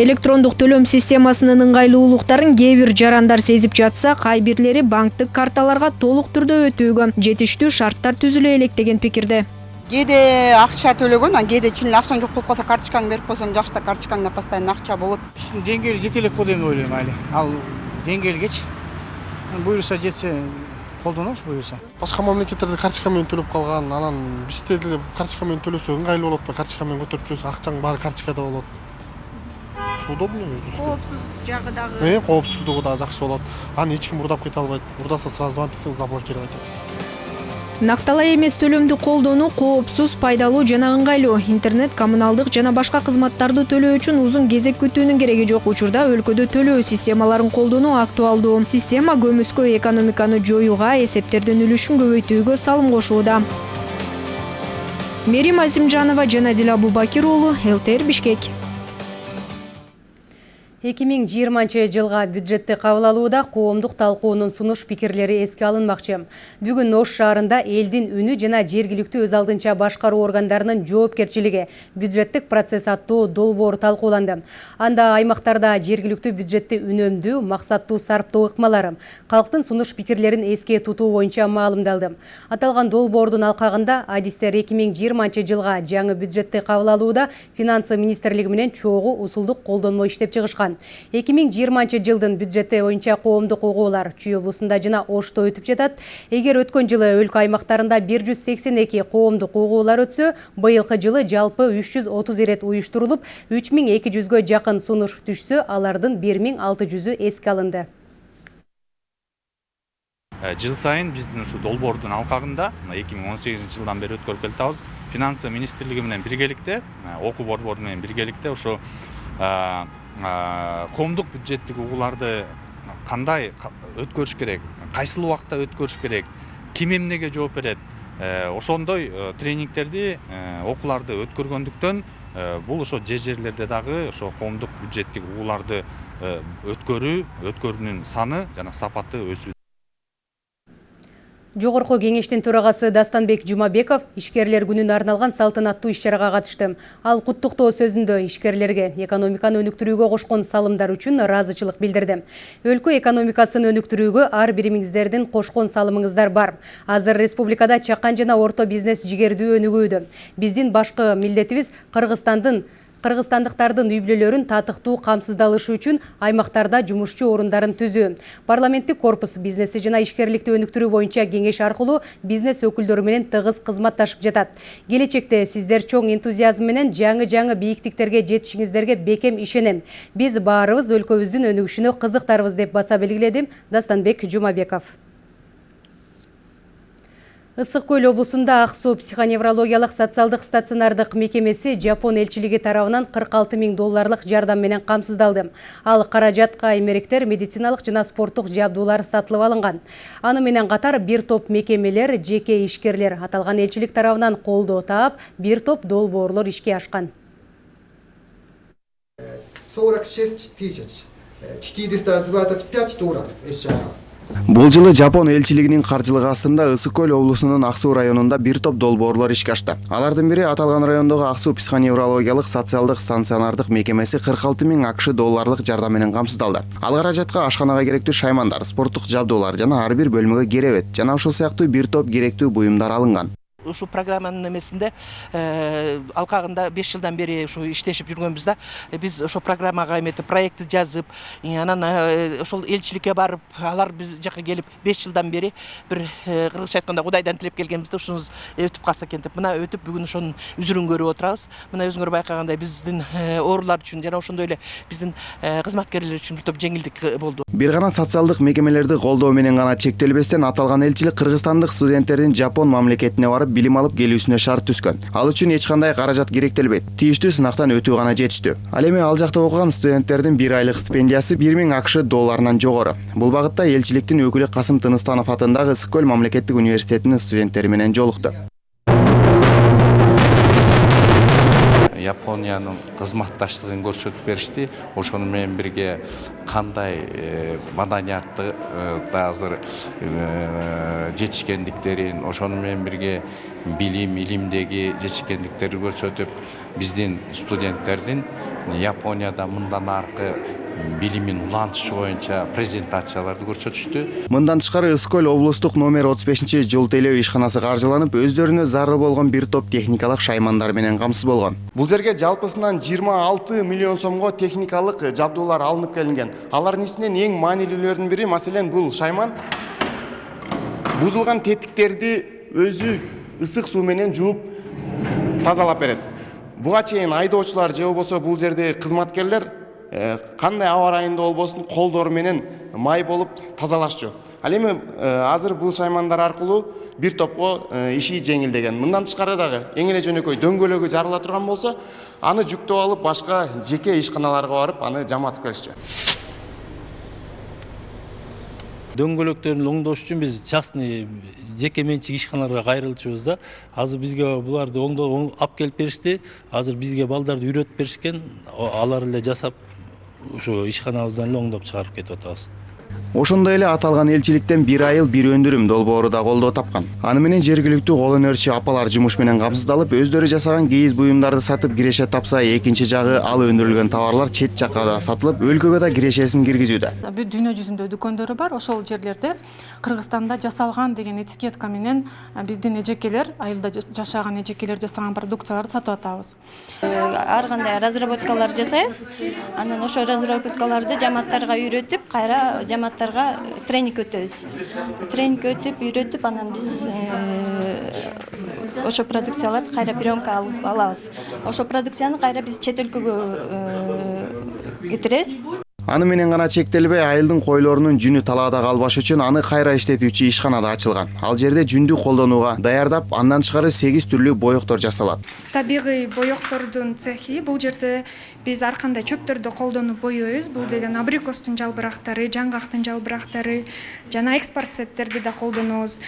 Электрондук төлөм системасынын ыңгайлуулуктарын кээ бир жарандар сезип жатса кай бирлери банктык карталарга толук түрдө өтүүгө жетиштүү шарттар түзүлө элек деген пикирде кээде акча төлөгөн анан кээде чын эле акчаң жок болуп калса карточкаңды берип койсоң жакшы да карточкаңда постоянно акча болот. Биздин деңгээли жете элек го деп ойлойм али ал деңгээлгечи буюрса жетсе колдонобуз буюрса. Башка мамлекеттерде карточка менен төлөп калган анан бизде деле карточка менен төлөсө ыңгайлуу болот да карточка менен көтөрүп жүрөсүң акчаң баары карточкада болот. Ушу удобно коопсуз жагы дагы коопсуздугу дагы жакшы болот. Аны эч ким урдап кете албайт. Урдаса сразу звонить этсең заблокировать этет накталай эмес төлөмдү колдонуу коопсуз пайдалуу жана ыңгайлуу. Интернет коммуналдык жана башка кызматтарды төлөө үчүн узун кезек күтүүнүн кереги жок. Учурда өлкөдө төлөө системаларын колдонуу актуалдуу. Система көмүскө экономиканы жоюуга эсептердин үлүшүн көбөйтүүгө салым кошууда. Мерим азимжанова жана дила абубакир уулу лтр бишкек 2020 жылға бюджетті кабыл алууда коомдук талкуунун сунуш пикирлери эске алынмакчы. Бүгүн Ош шаарында элдин үнү жана жергиликтүү өз алдынча башкаруу органдарынын жоопкерчилиги бюджеттик процесс аттуу долбоор талкууланды. Анда аймактарда жергиликтүү бюджетти үнөмдүү, максаттуу сарптоо ыкмалары, калктын сунуш пикирлерин эске тутуу боюнча маалымдалды. Аталган долбоордун алкагында адистер 2020 жылга жаңы бюджетти кабыл алууда финансы министрлиги менен чогуу усулдук колдонмо иштеп чыгышкан. 2020 жылдын бюджети боюнча коомдук угуулар Чүй облусунда жана Ошто өтүп жатат. Эгер өткөн жылы өлкө аймактарында 182 коомдук угуулар өтсө, быйылкы жылы жалпы 330 ирет уюштурулуп, 3200гө жакын сунуш түшсө, алардын 1600ү эске алынды. жыл сайын биздин ушу долбоордун алкагында эки миң он сегизинчи жылдан бери өткөрүп келатабыз финансы министрлиги менен биргеликте окуу борбору менен биргеликте ошо коомдук бюджеттик угууларды кандай өткөрүш керек кайсыл убакта өткөрүш керек ким эмнеге жооп берет ошондой тренингтерди окууларды өткөргөндүктөн бул ошо жер жерлерде дагы ошо коомдук бюджеттик угууларды өткөрүү өткөрүүнүн саны жана сапаты өсүүдө Жогорку кеңештин төрагасы Дастанбек Жумабеков ишкерлер күнүнө арналган салтанаттуу иш-чарага катышты. Ал куттуктоо сөзүндө ишкерлерге экономиканы өнүктүрүүгө кошкон салымдар үчүн ыраазычылык билдирди. Өлкө экономикасын өнүктүрүүгө ар биримиңиздердин кошкон салымыңыздар бар. Азыр республикада чакан жана орто бизнес жигердүү өнүгүүдө. Биздин башкы милдетибиз Кыргызстандын кыргызстандыктардын үй бүлөлөрүн татыктуу камсыздалышы үчүн аймактарда жумушчу орундарын түзүү парламенттик корпус бизнести жана ишкерликти өнүктүрүү боюнча кеңеш аркылуу бизнес өкүлдөрү менен тыгыз кызматташып жатат келечекте сиздер чоң энтузиазм менен жаңы жаңы бийиктиктерге жетишиңиздерге бекем ишенем. Биз баарыбыз өлкөбүздүн өнүгүшүнө кызыктарбыз деп баса белгиледи дастанбек жумабеков ысык көл облусунда ак суу психоневрологиялык социалдык стационардык мекемеси жапон элчилиги тарабынан 46 миң долларлык жардам менен камсыздалды ал каражатка эмеректер медициналык жана спорттук жабдуулар сатылып алынган аны менен катар бир топ мекемелер жеке ишкерлер аталган элчилик тарабынан колдоо таап бир топ долбоорлор ишке ашкан 46 тысяч. 425 долларов бул жылы жапон элчилигинин каржылык астында ысык көл облусунун ак суу районунда бир топ долбоорлор ишке ашты. Алардын бири аталган райондогу ак суу психоневрологиялык социалдык стационардык мекемеси кырк алты миң акш долларлык жардам менен камсыздалды. Ал каражатка ашканага керектүү шаймандар спорттук жабдуулар жана ар бир бөлмөгө керебет жана ушул сыяктуу бир топ керектүү буюмдар алынган ушул программанын эмесинде алкагында беш жылдан бери ушу иштешип жүргөнбүз да биз ошол программага эметип проектти жазып анан ошол элчиликке барып алар биз жака келип беш жылдан бери бир кыргызча айтканда кудайдан тилеп келгенбиз да ушунубуз өтүп калса экен деп. Мына өтүп бүгүн ошонун үзүрүн көрүп отурабыз мына өзүңөр байкагандай биздин оорулар үчүн жана ошондой эле биздин кызматкерлер үчүн бир топ жеңилдик болду бир гана социалдык мекемелерди колдоо менен гана чектелбестен аталган элчилик кыргызстандык студенттердин жапон мамлекетине барып билим алып келүүсүнө шарт түзгөн ал үчүн эч кандай каражат керектелбейт. Тийиштүү сынактан өтүү гана жетиштүү. Ал эми ал жакта окуган студенттердин бир айлык стипендиясы бир миң акш долларынан жогору. Бул багытта элчиликтин өкүлү касым тыныстанов атындагы ысык көл мамлекеттик университетинин студенттери менен жолукту япониянын кызматташтыгын көрсөтүп беришти ошону менен бирге кандай маданиятты да азыр жетишкендиктерин ошону менен бирге билим илимдеги жетишкендиктерди көрсөтүп биздин студенттердин японияда мындан аркы билимин улантышы боюнча презентацияларды көрсөтүштү. Мындан тышкары ысык көл облустук номер отуз бешинчи жол тейлөө ишканасы каржыланып өздөрүнө зарыл болгон бир топ техникалык шаймандар менен камсыз болгон. Бул жерге жалпысынан жыйырма алты миллион сомго техникалык жабдуулар алынып келинген. Алардын ичинен эң маанилүүлөрүнүн бири? Маселен бул шайман. Бузулган тетиктерди өзү ысык суу менен жууп тазалап берет. Буга чейин айдоочулар же болбосо бул жердеги кызматкерлер кандай аба ырайында болбосун колдору менен май болуп тазалашчу ал эми азыр бул шаймандар аркылуу бир топко иши жеңилдеген мындан тышкары дагы эң эле жөнөкөй дөңгөлөгү жарыла турган болсо аны жүктөп алып башка жеке ишканаларга барып аны жаматып келишчү дөңгөлөктөрүн оңдош үчүн биз частный жеке менчик ишканаларга кайрылчубуз да. Азыр бизге буларды оңдоп алып келип беришти азыр бизге балдарды үйрөтүп беришкен алар эле жасап ушу ишканабыздан эле оңдоп чыгарып кетип атабыз ошондой эле аталган элчиликтен бир айыл бир өндүрүм долбоору да колдоо тапкан. Аны менен жергиликтүү кол өнөрчү апалар жумуш менен камсыздалып өздөрү жасаган кийиз буюмдарды сатып киреше тапса экинчи жагы ал өндүрүлгөн товарлар чет жакка да сатылып өлкөгө да кирешесин киргизүүдө. Бүт дүйнө жүзүндө дүкөндөрү бар. Ошол жерлерде кыргызстанда жасалган деген этикетка менен биздин эжекелер айылда жашаган эжекелер жасаган продукцияларды сатып атабыз. Ар кандай разработкалар жасайбыз? Анан ошол разработкаларды жамааттарга үйрөтүп кайра жамааттарга тренинг өтөбүз. Тренинг өтүп үйрөтүп анан биз ошол продукцияларды кайра приемка алып алабыз. Ошол продукцияны кайра биз чет өлкөгө кетиребиз. Аны менен гана чектелбей айылдын койлорунун жүнү талаада калбаш үчүн аны кайра иштетүүчү ишкана да ачылган. Ал жерде жүндү колдонууга даярдап андан тышкары сегиз түрлүү боектор жасалат. Табигый боектордун цехи бул жерде биз ар кандай чөптөрдү колдонуп боейбуз бул деген абрикостун жалбырактары жаңгактын жалбырактары жана экспорт да колдонобуз.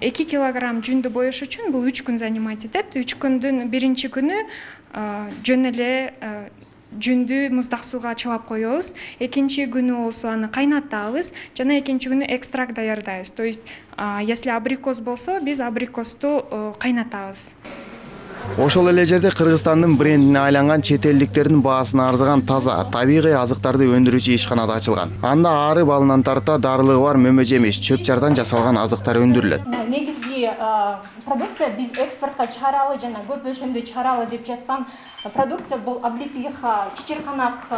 Эки килограмм жүндү боеш үчүн бул үч күн занимать этет. Үч күндүн биринчи күнү жөн эле жүндү муздак сууга чылап коебуз. Экинчи күнү болсо аны кайнатабыз жана экинчи күнү экстракт даярдайбыз. То есть если абрикос болсо биз абрикосту кайнатабыз ошол эле жерде кыргызстандын брендине айланган чет элдиктердин баасына арзыган таза табигый азыктарды өндүрүүчү ишкана да ачылган. Анда ары балынан тарта дарылыгы бар мөмө жемиш чөп чардан жасалган азыктар өндүрүлөт. Негизги продукция биз экспортко чыгаралы жана көп өлчөмдө чыгаралы деп жаткан продукция бул облепиха чечирканак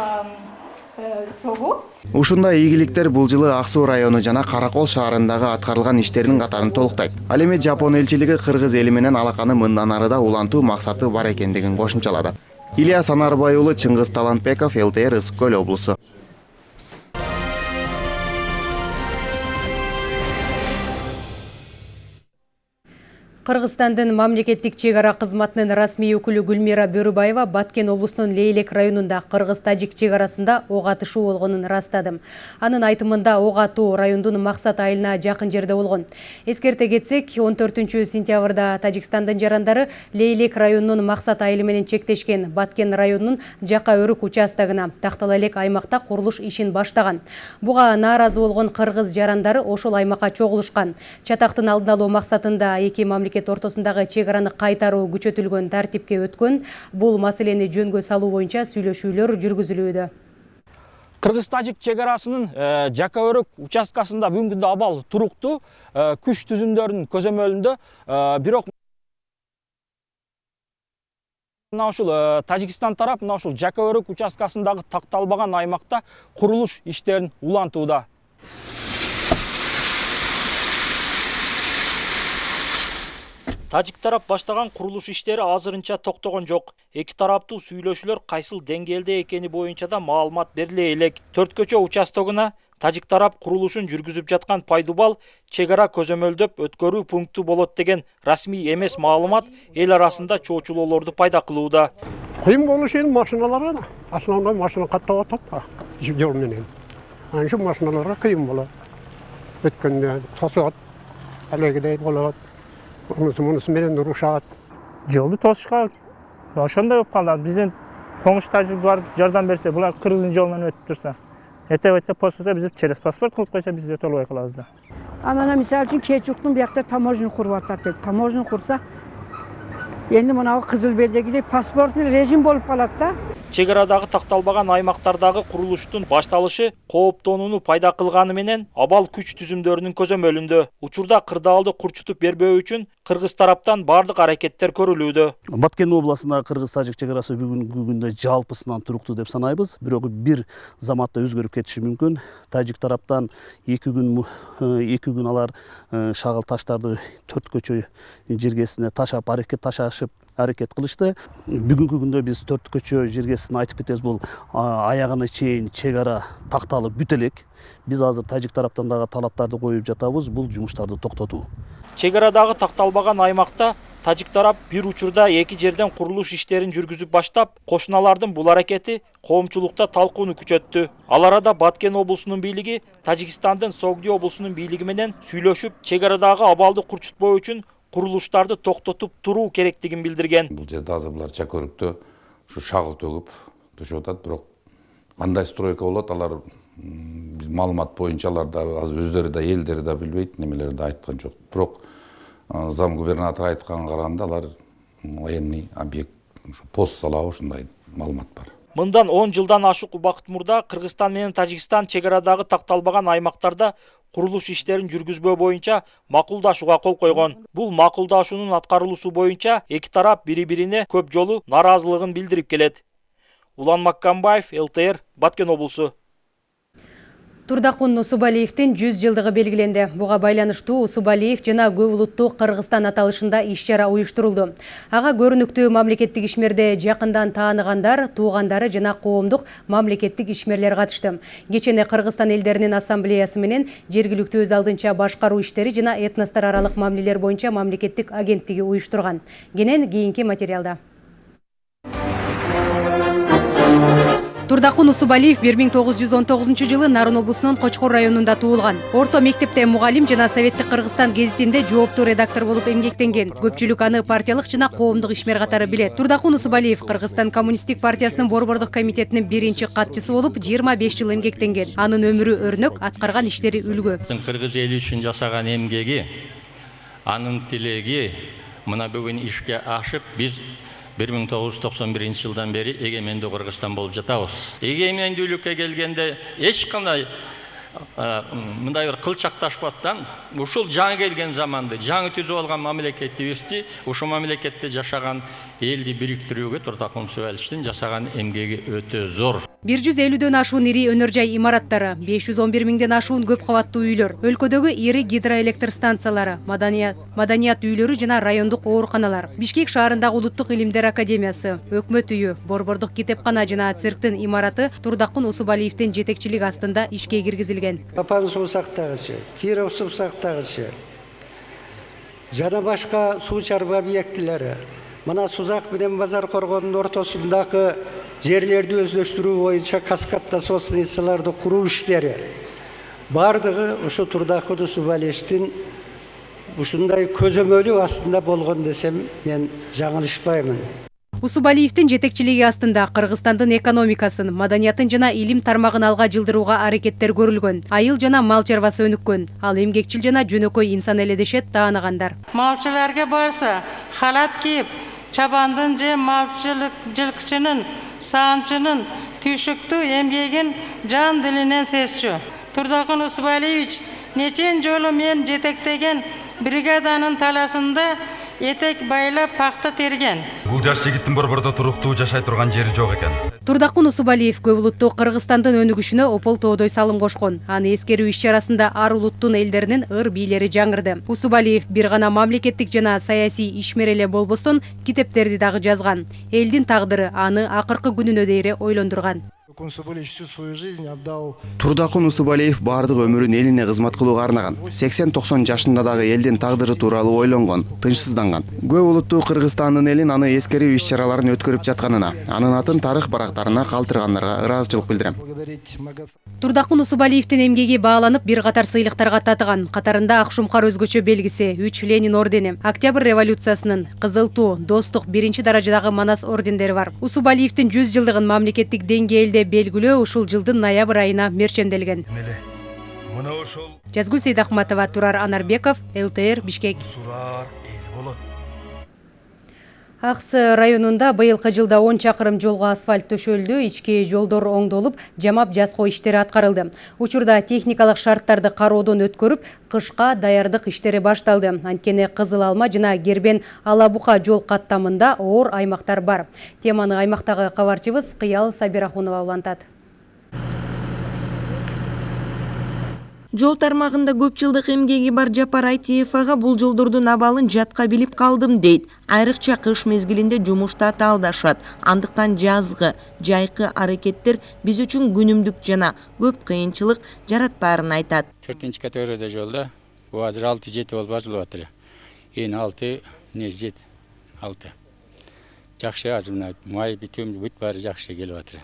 согу. Ушундай ийгиликтер бул жылы ак суу району жана каракол шаарындагы аткарылган иштердин катарын толуктайт. Ал эми жапон элчилиги кыргыз эли менен алаканы мындан ары да улантуу максаты бар экендигин кошумчалады. Ильяс анарбай уулу чыңгыз талантбеков лтр ысык көл облусу Кыргызстандын мамлекеттик чек ара кызматынын расмий өкүлү Гүлмира Бөрүбаева Баткен облусунун Лейлек районунда кыргыз-тажик чек арасында ок атышуу болгонун ырастады. Анын айтымында ок атуу райондун максат айылына жакын жерде болгон. Эскерте кетсек, 14-сентябрда Тажикстандын жарандары Лейлек районунун максат айылы менен чектешкен Баткен районунун Жака өрүк участогуна тактала элек аймакта курулуш ишин баштаган. Буга нааразы болгон кыргыз жарандары ошол аймакка чогулушкан. Чатактын алдын алуу максатында эки мамлекет ортосундагы чек араны кайтаруу күчөтүлгөн тартипке өткөн. Бул маселени жөнгө салуу боюнча сүйлөшүүлөр жүргүзүлүүдө. кыргыз тажик чек арасынын жака өрүк участкасында бүгүнкү күндө абал туруктуу күч түзүмдөрүнүн көзөмөлүндө бирок мына ушул тажикстан тарап мына ушул жака өрүк участкасындагы такталбаган аймакта курулуш иштерин улантууда тажик тарап баштаган курулуш иштери азырынча токтогон жок. Эки тараптуу сүйлөшүүлөр кайсыл деңгээлде экени боюнча да маалымат бериле элек. Төрт көчө участогуна тажик тарап курулушун жүргүзүп жаткан пайдубал чек ара көзөмөлдөп өткөрүү пункту болот деген расмий эмес маалымат эл арасында чоочулоолорду пайда кылууда. Кыйын болушу эми машиналарга да основной машина каттап атат жол менен. Анан ушул машиналарга кыйын болот. Өткөндө тосот алегидей болот. Мунусу менен урушат жолду тосушка ошондой болуп калды биздин комуш тажик барып жардам берсе булар кыргыздын жолунан өтүп турса эртең өтө болсо биз через паспорт кылып койсо биз өтө албай калабыз да анан мисалы үчүн кечуктун биякта таможня куруп атат дейт таможня курса энди мынабу кызыл белдегидей паспортный режим болуп калат да чек арадагы такталбаган аймактардагы курулуштун башталышы кооптонууну пайда кылганы менен абал күч түзүмдөрүнүн көзөмөлүндө учурда кырдаалды курчутуп бербөө үчүн кыргыз тараптан баардык аракеттер көрүлүүдө баткен областындагы кыргыз тажик чек арасы бүгүнкү жалпысынан туруктуу деп санайбыз бирок бир заматта өзгөрүп кетиши мүмкүн тажик тараптан эки күн эки күн алар шагыл таштарды төрт көчө жергесине ташап аракет ташашып аракет кылышты бүгүнкү күндө биз төрт көчө жергесин айтып кетебиз бул аягына чейин чек ара такталып бүтө элек биз азыр тажик тараптан дагы талаптарды коюп жатабыз бул жумуштарды токтотуу чек арадагы такталбаган аймакта тажик тарап бир учурда эки жерден курулуш иштерин жүргүзүп баштап кошуналардын бул аракети коомчулукта талкууну күчөттү ал арада баткен облусунун бийлиги тажикстандын согди облусунун бийлиги менен сүйлөшүп чек арадагы абалды курчутпоо үчүн курулуштарды токтотуп туруу керектигин билдирген бул жерде азыр булар өрүктө ушу шагыл төгүп түшүп атат бирок стройка болот алар маалымат боюнча алар да азыр өздөрү да элдери да билбейт немелерди айткан жок бирок зам губернатор айтканга караганда алар военный объект пост салабы ушундай маалымат бар мындан он жылдан ашык убакыт кыргызстан менен тажикстан чек арадагы такталбаган аймактарда курулуш иштерин жүргүзбөө боюнча макулдашууга кол койгон бул макулдашуунун аткарылуусу боюнча эки тарап бири бирине көп жолу нааразылыгын билдирип келет улан маккамбаев лтр баткен облусу Турдакун Усубалиевдин 100 жылдыгы белгиленди. Буга байланыштуу Усубалиев жана көп Кыргызстан аталышында иш-чара уюштурулду. Ага көрүнүктүү мамлекеттик ишмерде жакындан тааныгандар, туугандары жана коомдук мамлекеттик ишмерлер катышты. Кечене Кыргызстан элдеринин ассамблеясы менен жергиликтүү өз алдынча башкаруу иштери жана этностор аралык мамилелер боюнча мамлекеттик агенттиги уюштурган. Кенен кийинки материалда. Турдакун усубалиев бир миң тогуз жүз он тогузунчу жылы нарын облусунун кочкор районунда туулган орто мектепте мугалим жана советтик кыргызстан гезитинде жооптуу редактор болуп эмгектенген көпчүлүк аны партиялык жана коомдук ишмер катары билет турдакун усубалиев кыргызстан коммунисттик партиясынын борбордук комитетинин биринчи катчысы болуп жыйырма беш жыл эмгектенген анын өмүрү өрнөк аткарган иштери үлгү кыргыз эли үчүн жасаган эмгеги анын тилеги мына бүгүн ишке ашып биз бир миң тогуз жүз токсон биринчи жылдан бери эгемендүү кыргызстан болуп жатабыз. Эгемендүүлүккө келгенде эч кандай мындай бир кылчакташпастан ушул жаңы келген заманды жаңы түзүп алган мамлекетибизди ушул мамлекетте жашаган элди бириктирүүгө турдакун усубалиевдин жасаган эмгеги өтө зор. бир жүз элүүдөн ашуун ири өнөр жай имараттары беш жүз он бир миңден ашуун көп кабаттуу үйлөр өлкөдөгү ири гидроэлектр станциялары маданият маданият үйлөрү жана райондук ооруканалар бишкек шаарындагы улуттук илимдер академиясы өкмөт үйү борбордук китепкана жана цирктин имараты турдакун усубалиевдин жетекчилиги астында ишке киргизилген папан суусактагычы киров суусактагычы жана башка суу чарбы объектилери мына сузак менен базар коргоонун ортосундагы жерлерди өзлөштүрүү боюнча каскадта станцияларды куруу иштери баардыгы ушу турдакы усубалиевдин ушундай көзөмөлү астында болгон десем мен жаңылышпаймын. Усубалиевдин жетекчилиги астында кыргызстандын экономикасын маданиятын жана илим тармагын алга жылдырууга аракеттер көрүлгөн айыл жана мал чарбасы өнүккөн ал эмгекчил жана жөнөкөй инсан эле дешет тааныгандар малчыларга барса халат кийип чабандын же жылкычынын саанчынын түйшүктүү эмгегин жан дилинен сезчү турдакын усубалиевич нечен жолу мен жетектеген бригаданын таласында этек байлап пакта терген бул жаш жигиттин борбордо туруктуу жашай турган жери жок экен турдакун усубалиев көп улуттуу кыргызстандын өнүгүшүнө опол тоодой салым кошкон аны эскерүү иш чарасында ар улуттун элдеринин ыр бийлери жаңырды усубалиев бир гана мамлекеттик жана саясий ишмер эле болбостон китептерди дагы жазган элдин тагдыры аны акыркы күнүнө дейре ойлондурган усубалиевич свою жизнь отдал турдакун усубалиев баардык өмүрүн элине кызмат кылууга арнаган сексен токсон жашында дагы элдин тагдыры тууралуу ойлонгон тынчсызданган көп улуттуу кыргызстандын элин аны эскерүү иш чараларын өткөрүп жатканына анын атын тарых барактарына калтыргандарга ыраазычылык билдирем турдакун усубалиевдин эмгеги бааланып бир катар сыйлыктарга татыган катарында ак шумкар өзгөчө белгиси үч ленин ордени октябрь революциясынын кызыл туу достук биринчи даражадагы манас ордендери бар. Усубалиевдин жүз жылдыгын мамлекеттик деңгээлде белгилөө ушул жылдын ноябрь айына эмеле мына ошол жазгүл сейдахматова турар анарбеков лтр бишкек. Сурар эл болот. Аксы районунда быйылкы жылда он чакырым жолго асфальт төшөлдү ички жолдор оңдолуп жамап жаскоо иштери аткарылды. Учурда техникалык шарттарды кароодон өткөрүп кышка даярдык иштери башталды. Анткени кызыл алма жана кербен ала бука жол каттамында оор аймактар бар. Теманы аймактагы кабарчыбыз кыял сабирахунова улантат жол тармагында көп жылдык эмгеги бар жапар айтиев ага бул жолдордун абалын жатка билип калдым дейт. Айрыкча кыш мезгилинде жумушта талдашат андыктан жазгы жайкы аракеттер биз үчүн күнүмдүк жана көп кыйынчылык жаратпаарын айтат. Төртүнчү категорияда жолдо. Бул азыр алты жети болуп ачылып атыр. Эми алты эмне жети алты. Жакшы азыр мына май битум бүт баары жакшы келип атыр.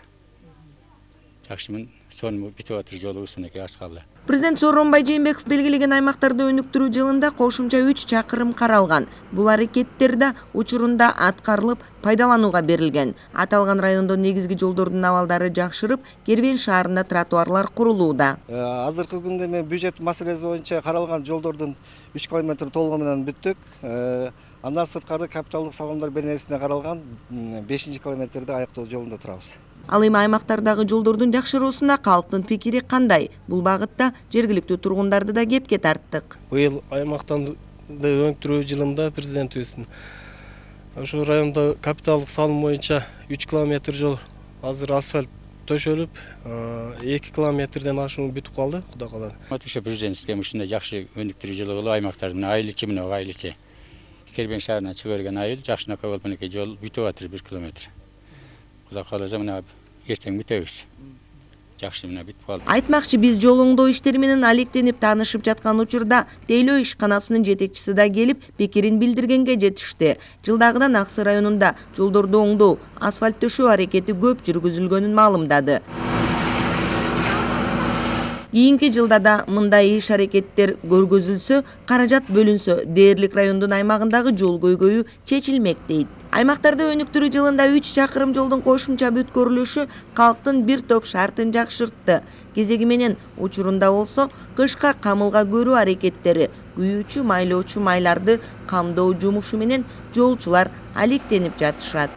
Жакшы сонун бүтүп атыр жолубуз мынакей аскалы президент сооронбай жээнбеков белгилеген аймактарды өнүктүрүү жылында кошумча үч чакырым каралган. Бул аракеттер да учурунда аткарылып пайдаланууга берилген. Аталган райондо негизги жолдордун абалдары жакшырып кербен шаарында тротуарлар курулууда. Азыркы күндө мен бюджет маселеси боюнча каралган жолдордун үч километри толугу менен бүттүк андан сырткары капиталдык салымдар беренесине каралган бешинчи километрди аяктоо жолунда турабыз ал эми аймактардагы жолдордун жакшыруусуна калктын пикири кандай? Бул багытта жергиликтүү тургундарды да кепке тарттык. Быйыл аймактарды өнүктүрүү жылында президентибиздин ошол райондо капиталдык салым боюнча үч километр жол азыр асфальт төшөлүп эки километрден ашуун бүтүп калды. Кудай кааласа ошо президентибизге ушундай жакшы өнүктүрүү жылы кылып аймактардын айыл ичи мына айыл ичи. Кербен шаарына чыга берген айыл жакшынакай болуп мынакей жол бүтүп атыр бир километр. Кудай кааласа мына эртең бүтөбүз жакшы мына бүтүп калды айтмакчы биз жол оңдоо иштери менен алектенип таанышып жаткан учурда тейлөө ишканасынын жетекчиси да келип пикирин билдиргенге жетишти жылдагыдан аксы районунда жолдорду оңдоо асфальт төшөө аракети көп жүргүзүлгөнүн маалымдады кийинки жылда да мындай иш аракеттер көргөзүлсө каражат бөлүнсө дээрлик райондун аймагындагы жол көйгөйү чечилмек дейт аймактарды өнүктүрүү жылында үч чакырым жолдун кошумча бүткөрүлүшү калктын бир топ шартын жакшыртты. Кезеги менен учурунда болсо кышка камылга көрүү аракеттери күйүүчү майлоочу майларды камдоо жумушу менен жолчулар алектенип жатышат.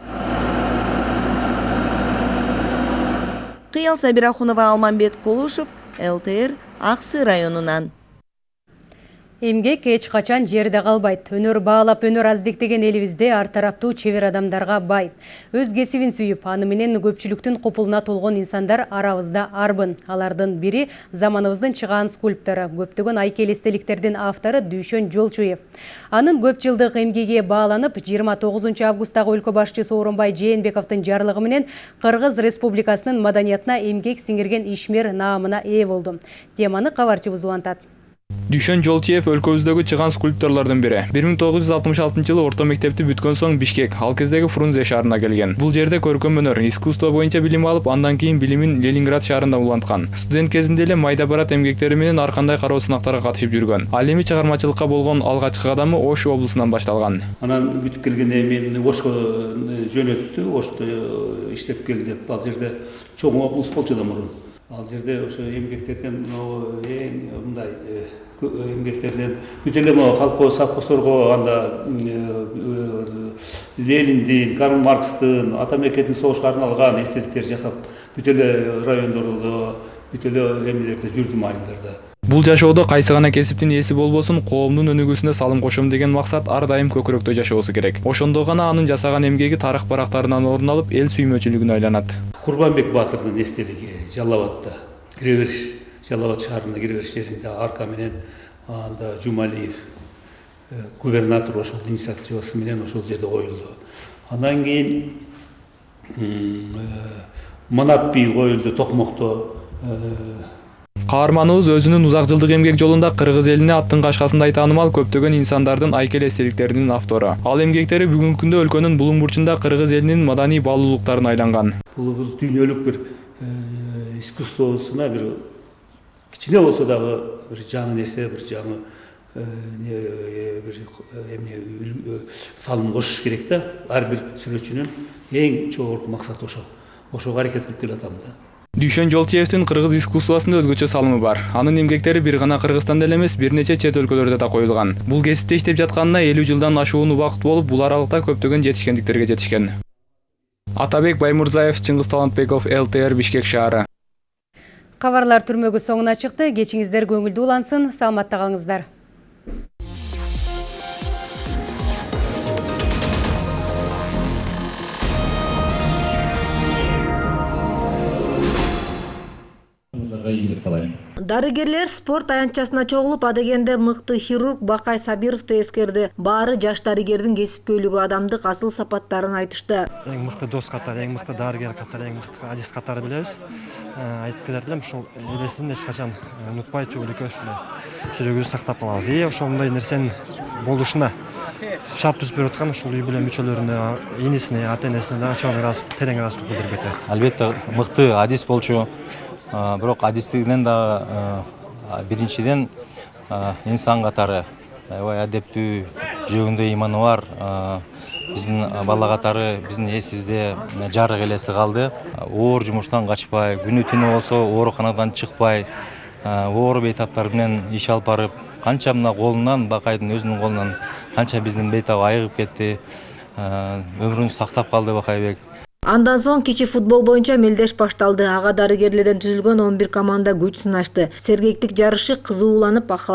Кыял сабирахунова алмамбет кулушев лтр аксы районунан эмгек эч качан жерде калбайт? Өнөр баалап өнөр аздиктеген элибизде ар тараптуу чебер адамдарга бай. Өз кесибин сүйүп аны менен көпчүлүктүн купулуна толгон инсандар арабызда арбын. Алардын бири заманыбыздын чыгаан скульптору көптөгөн айкел эстеликтердин автору дүйшөн жолчуев. Анын көп жылдык эмгеги бааланып жыйырма тогузунчу августтагы өлкө башчысы сооронбай жээнбековдун жарлыгы менен кыргыз республикасынын маданиятына эмгек сиңирген ишмер наамына ээ болду. Теманы кабарчыбыз улантат Дүйшөн Жолчиев өлкөбүздөгү чыган скульпторлордун бири. 1966 жылы орто мектепти бүткөн соң Бишкек, ал кездеги Фрунзе шаарына келген. Бул жерде көркөм өнөр, искусство боюнча билим алып, андан кийин билимин Ленинград шаарында уланткан. Студент кезинде эле майда барат эмгектери менен ар кандай кароо сынактарга катышып жүргөн. Ал эми чыгармачылыкка болгон алгачкы кадамы Ош облусунан башталган. анан бүтүп келгенде мени ошко жөнөттү ошто иштеп кел деп ал жерде чоң облус болчу да мурун ал жерде ошо эмгектерден могу эң мындай э, кө- эмгектерден бүт эле могу колхоз совхоздорго анда э, э, лениндин карл маркстын ата мекендик согушка арналган эстеликтер жасап бүт эле райондордо бүт эле эмелерде жүрдүм айылдарда Бул жашоодо кайсы гана кесиптин ээси болбосун, коомдун өнүгүүсүнө салым кошом деген максат ар дайым көкүрөктө жашоосу керек. Ошондо гана анын жасаган эмгеги тарых барактарынан орун алып, эл сүймөчүлүгүнө айланат. Абадта кире бериш жалал абад шаарына кире бериш жеринде арка менен анда жумалиев э, губернатор ошол инициативасы менен ошол жерде коюлду. Андан кийин э, манап бий коюлду токмокто э, Каарманыбыз өзүнүн узак жылдык эмгек жолунда кыргыз элине аттын кашкасындай таанымал көптөгөн инсандардын айкел эстеликтеринин автору. Ал эмгектери бүгүнкү күндө өлкөнүн булуң бурчунда кыргыз элинин маданий баалуулуктарына айланган. бул дүйнөлүк бир искусствосуна бир кичине болсо дагы бир жаңы нерсе бир жаңы бир эмне салым кошуш керек да ар бир сүрөтчүнүн эң жогорку максаты ошол ошого аракет кылып келатам да Дүйшөн Жолчиевдин кыргыз искусствосунда өзгөчө салымы бар. Анын эмгектери бир гана Кыргызстанда эле эмес, бир нече чет өлкөлөрдө да коюлган. Бул кесипте иштеп жатканына 50 жылдан ашуун убакыт болуп, бул аралыкта көптөгөн жетишкендиктерге жетишкен. Атабек Баймурзаев, Чыңгыз Талантбеков, ЛТР Бишкек шаары. Кабарлар түрмөгү соңуна чыкты. Кечиңиздер көңүлдүү улансын. Саламатта калыңыздар. Дарыгерлер спорт аянтчасына чогулуп адегенде мыкты хирург бакай сабировду эскерди баары жаш дарыгердин кесипкөйлүгү адамдык асыл сапаттарын айтышты. Эң мыкты дос катары эң мыкты дарыгер катары эң мыкты адис катары билебиз Э, айтып келер элем ушул элесин эч качан унутпай түбөлүккө ушундай жүрөгүбүздү сактап калабыз и ошондой нерсенин болушуна шарт түзүп берип аткан ушул үй бүлө мүчөлөрүнө инисине ата энесине дагы чоң ыраазычылык терең ыраазычылык билдирип кетет албетте мыкты адис болчу бирок адистигинен дагы а, инсан катары аябай адептүү жүрөгүндө иманы бар. Биздин бала катары биздин эсибизде жарык элеси калды. Оор жумуштан качпай күнү түнү болсо ооруканадан чыкпай оор бейтаптар менен иш алып барып канча мына колунан өзүнүн колунан канча биздин бейтап айыгып кетти А, өмүрүн сактап калды бакайбек. Андан соң кичи футбол боюнча мелдеш башталды. Ага дарыгерлерден түзүлгөн он бир команда күч сынашты. Сергектик жарышы кызууланып ак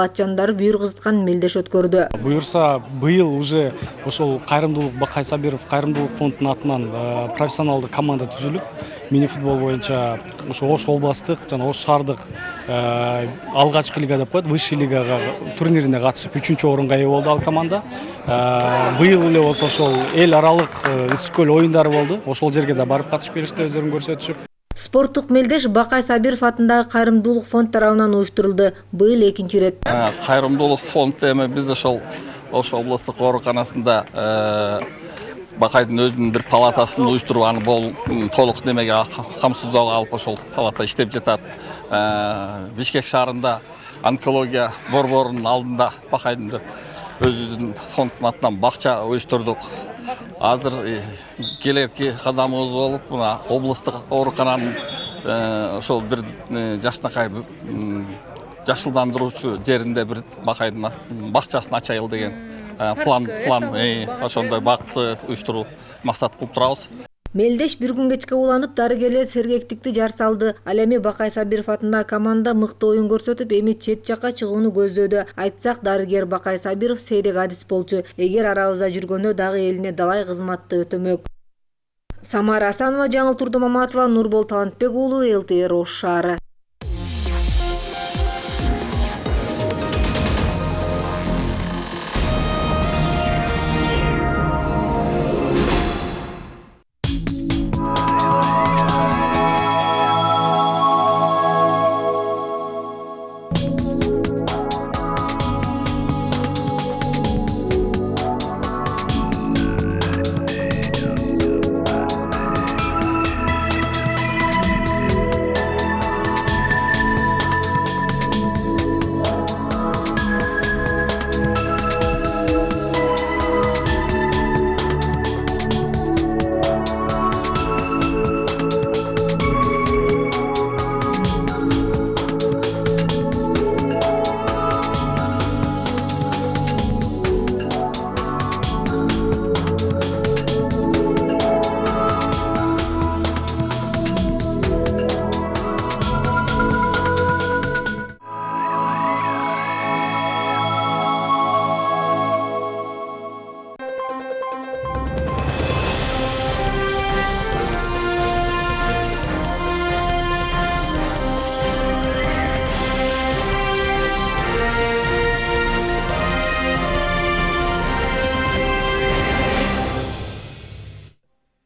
бүйүр кызыткан мелдеш өткөрдү. Буюрса быйыл уже ошол кайрымдуулук бакай сабиров кайрымдуулук фондунун атынан э, профессионалдык команда түзүлүп мини футбол боюнча ошо ош областтык жана ош шаардык э, алгачкы лига деп коет высший лигага турнирине катышып үчүнчү орунга ээ болду ал команда. Э, быйыл эле болсо ошол эл аралык э, ысык көл оюндары болду ошол жерге да барып катышып келишти өздөрүн көрсөтүшүп. Спорттук мелдеш бакай сабиров атындагы кайрымдуулук фонд тарабынан уюштурулду. Быйыл экинчи ирет. Кайрымдуулук фонд эми биз ошол ош облустук ооруканасында бакайдын өзүнүн бир палатасын аны бол м, толук немеге а- камсыздоого алып ошол палата иштеп жатат бишкек шаарында онкология борборунун алдында бакайдын өзүбүздүн фонддун атынан бакча уюштурдук азыр келерки кадамыбыз болуп мына облустук оорукананын ошол бир жакшынакай жашылдандыруучу жеринде бир бакайдын бакчасын ачайыл деген план план э, ошондой бакытты уюштуруу максат кылып турабыз. Мелдеш бир күн кечке уланып дарыгерлер сергектикти жар салды. Ал эми бакай сабиров атындагы команда мыкты оюн көрсөтүп эми чет жакка чыгууну көздөөдө айтсак дарыгер бакай сабиров сейрек адис болчу. Эгер арабызда жүргөндө дагы элине далай кызматты өтөмөк. Самара асанова жаңыл турдумаматова нурбол талантбек уулу лтр ош шаары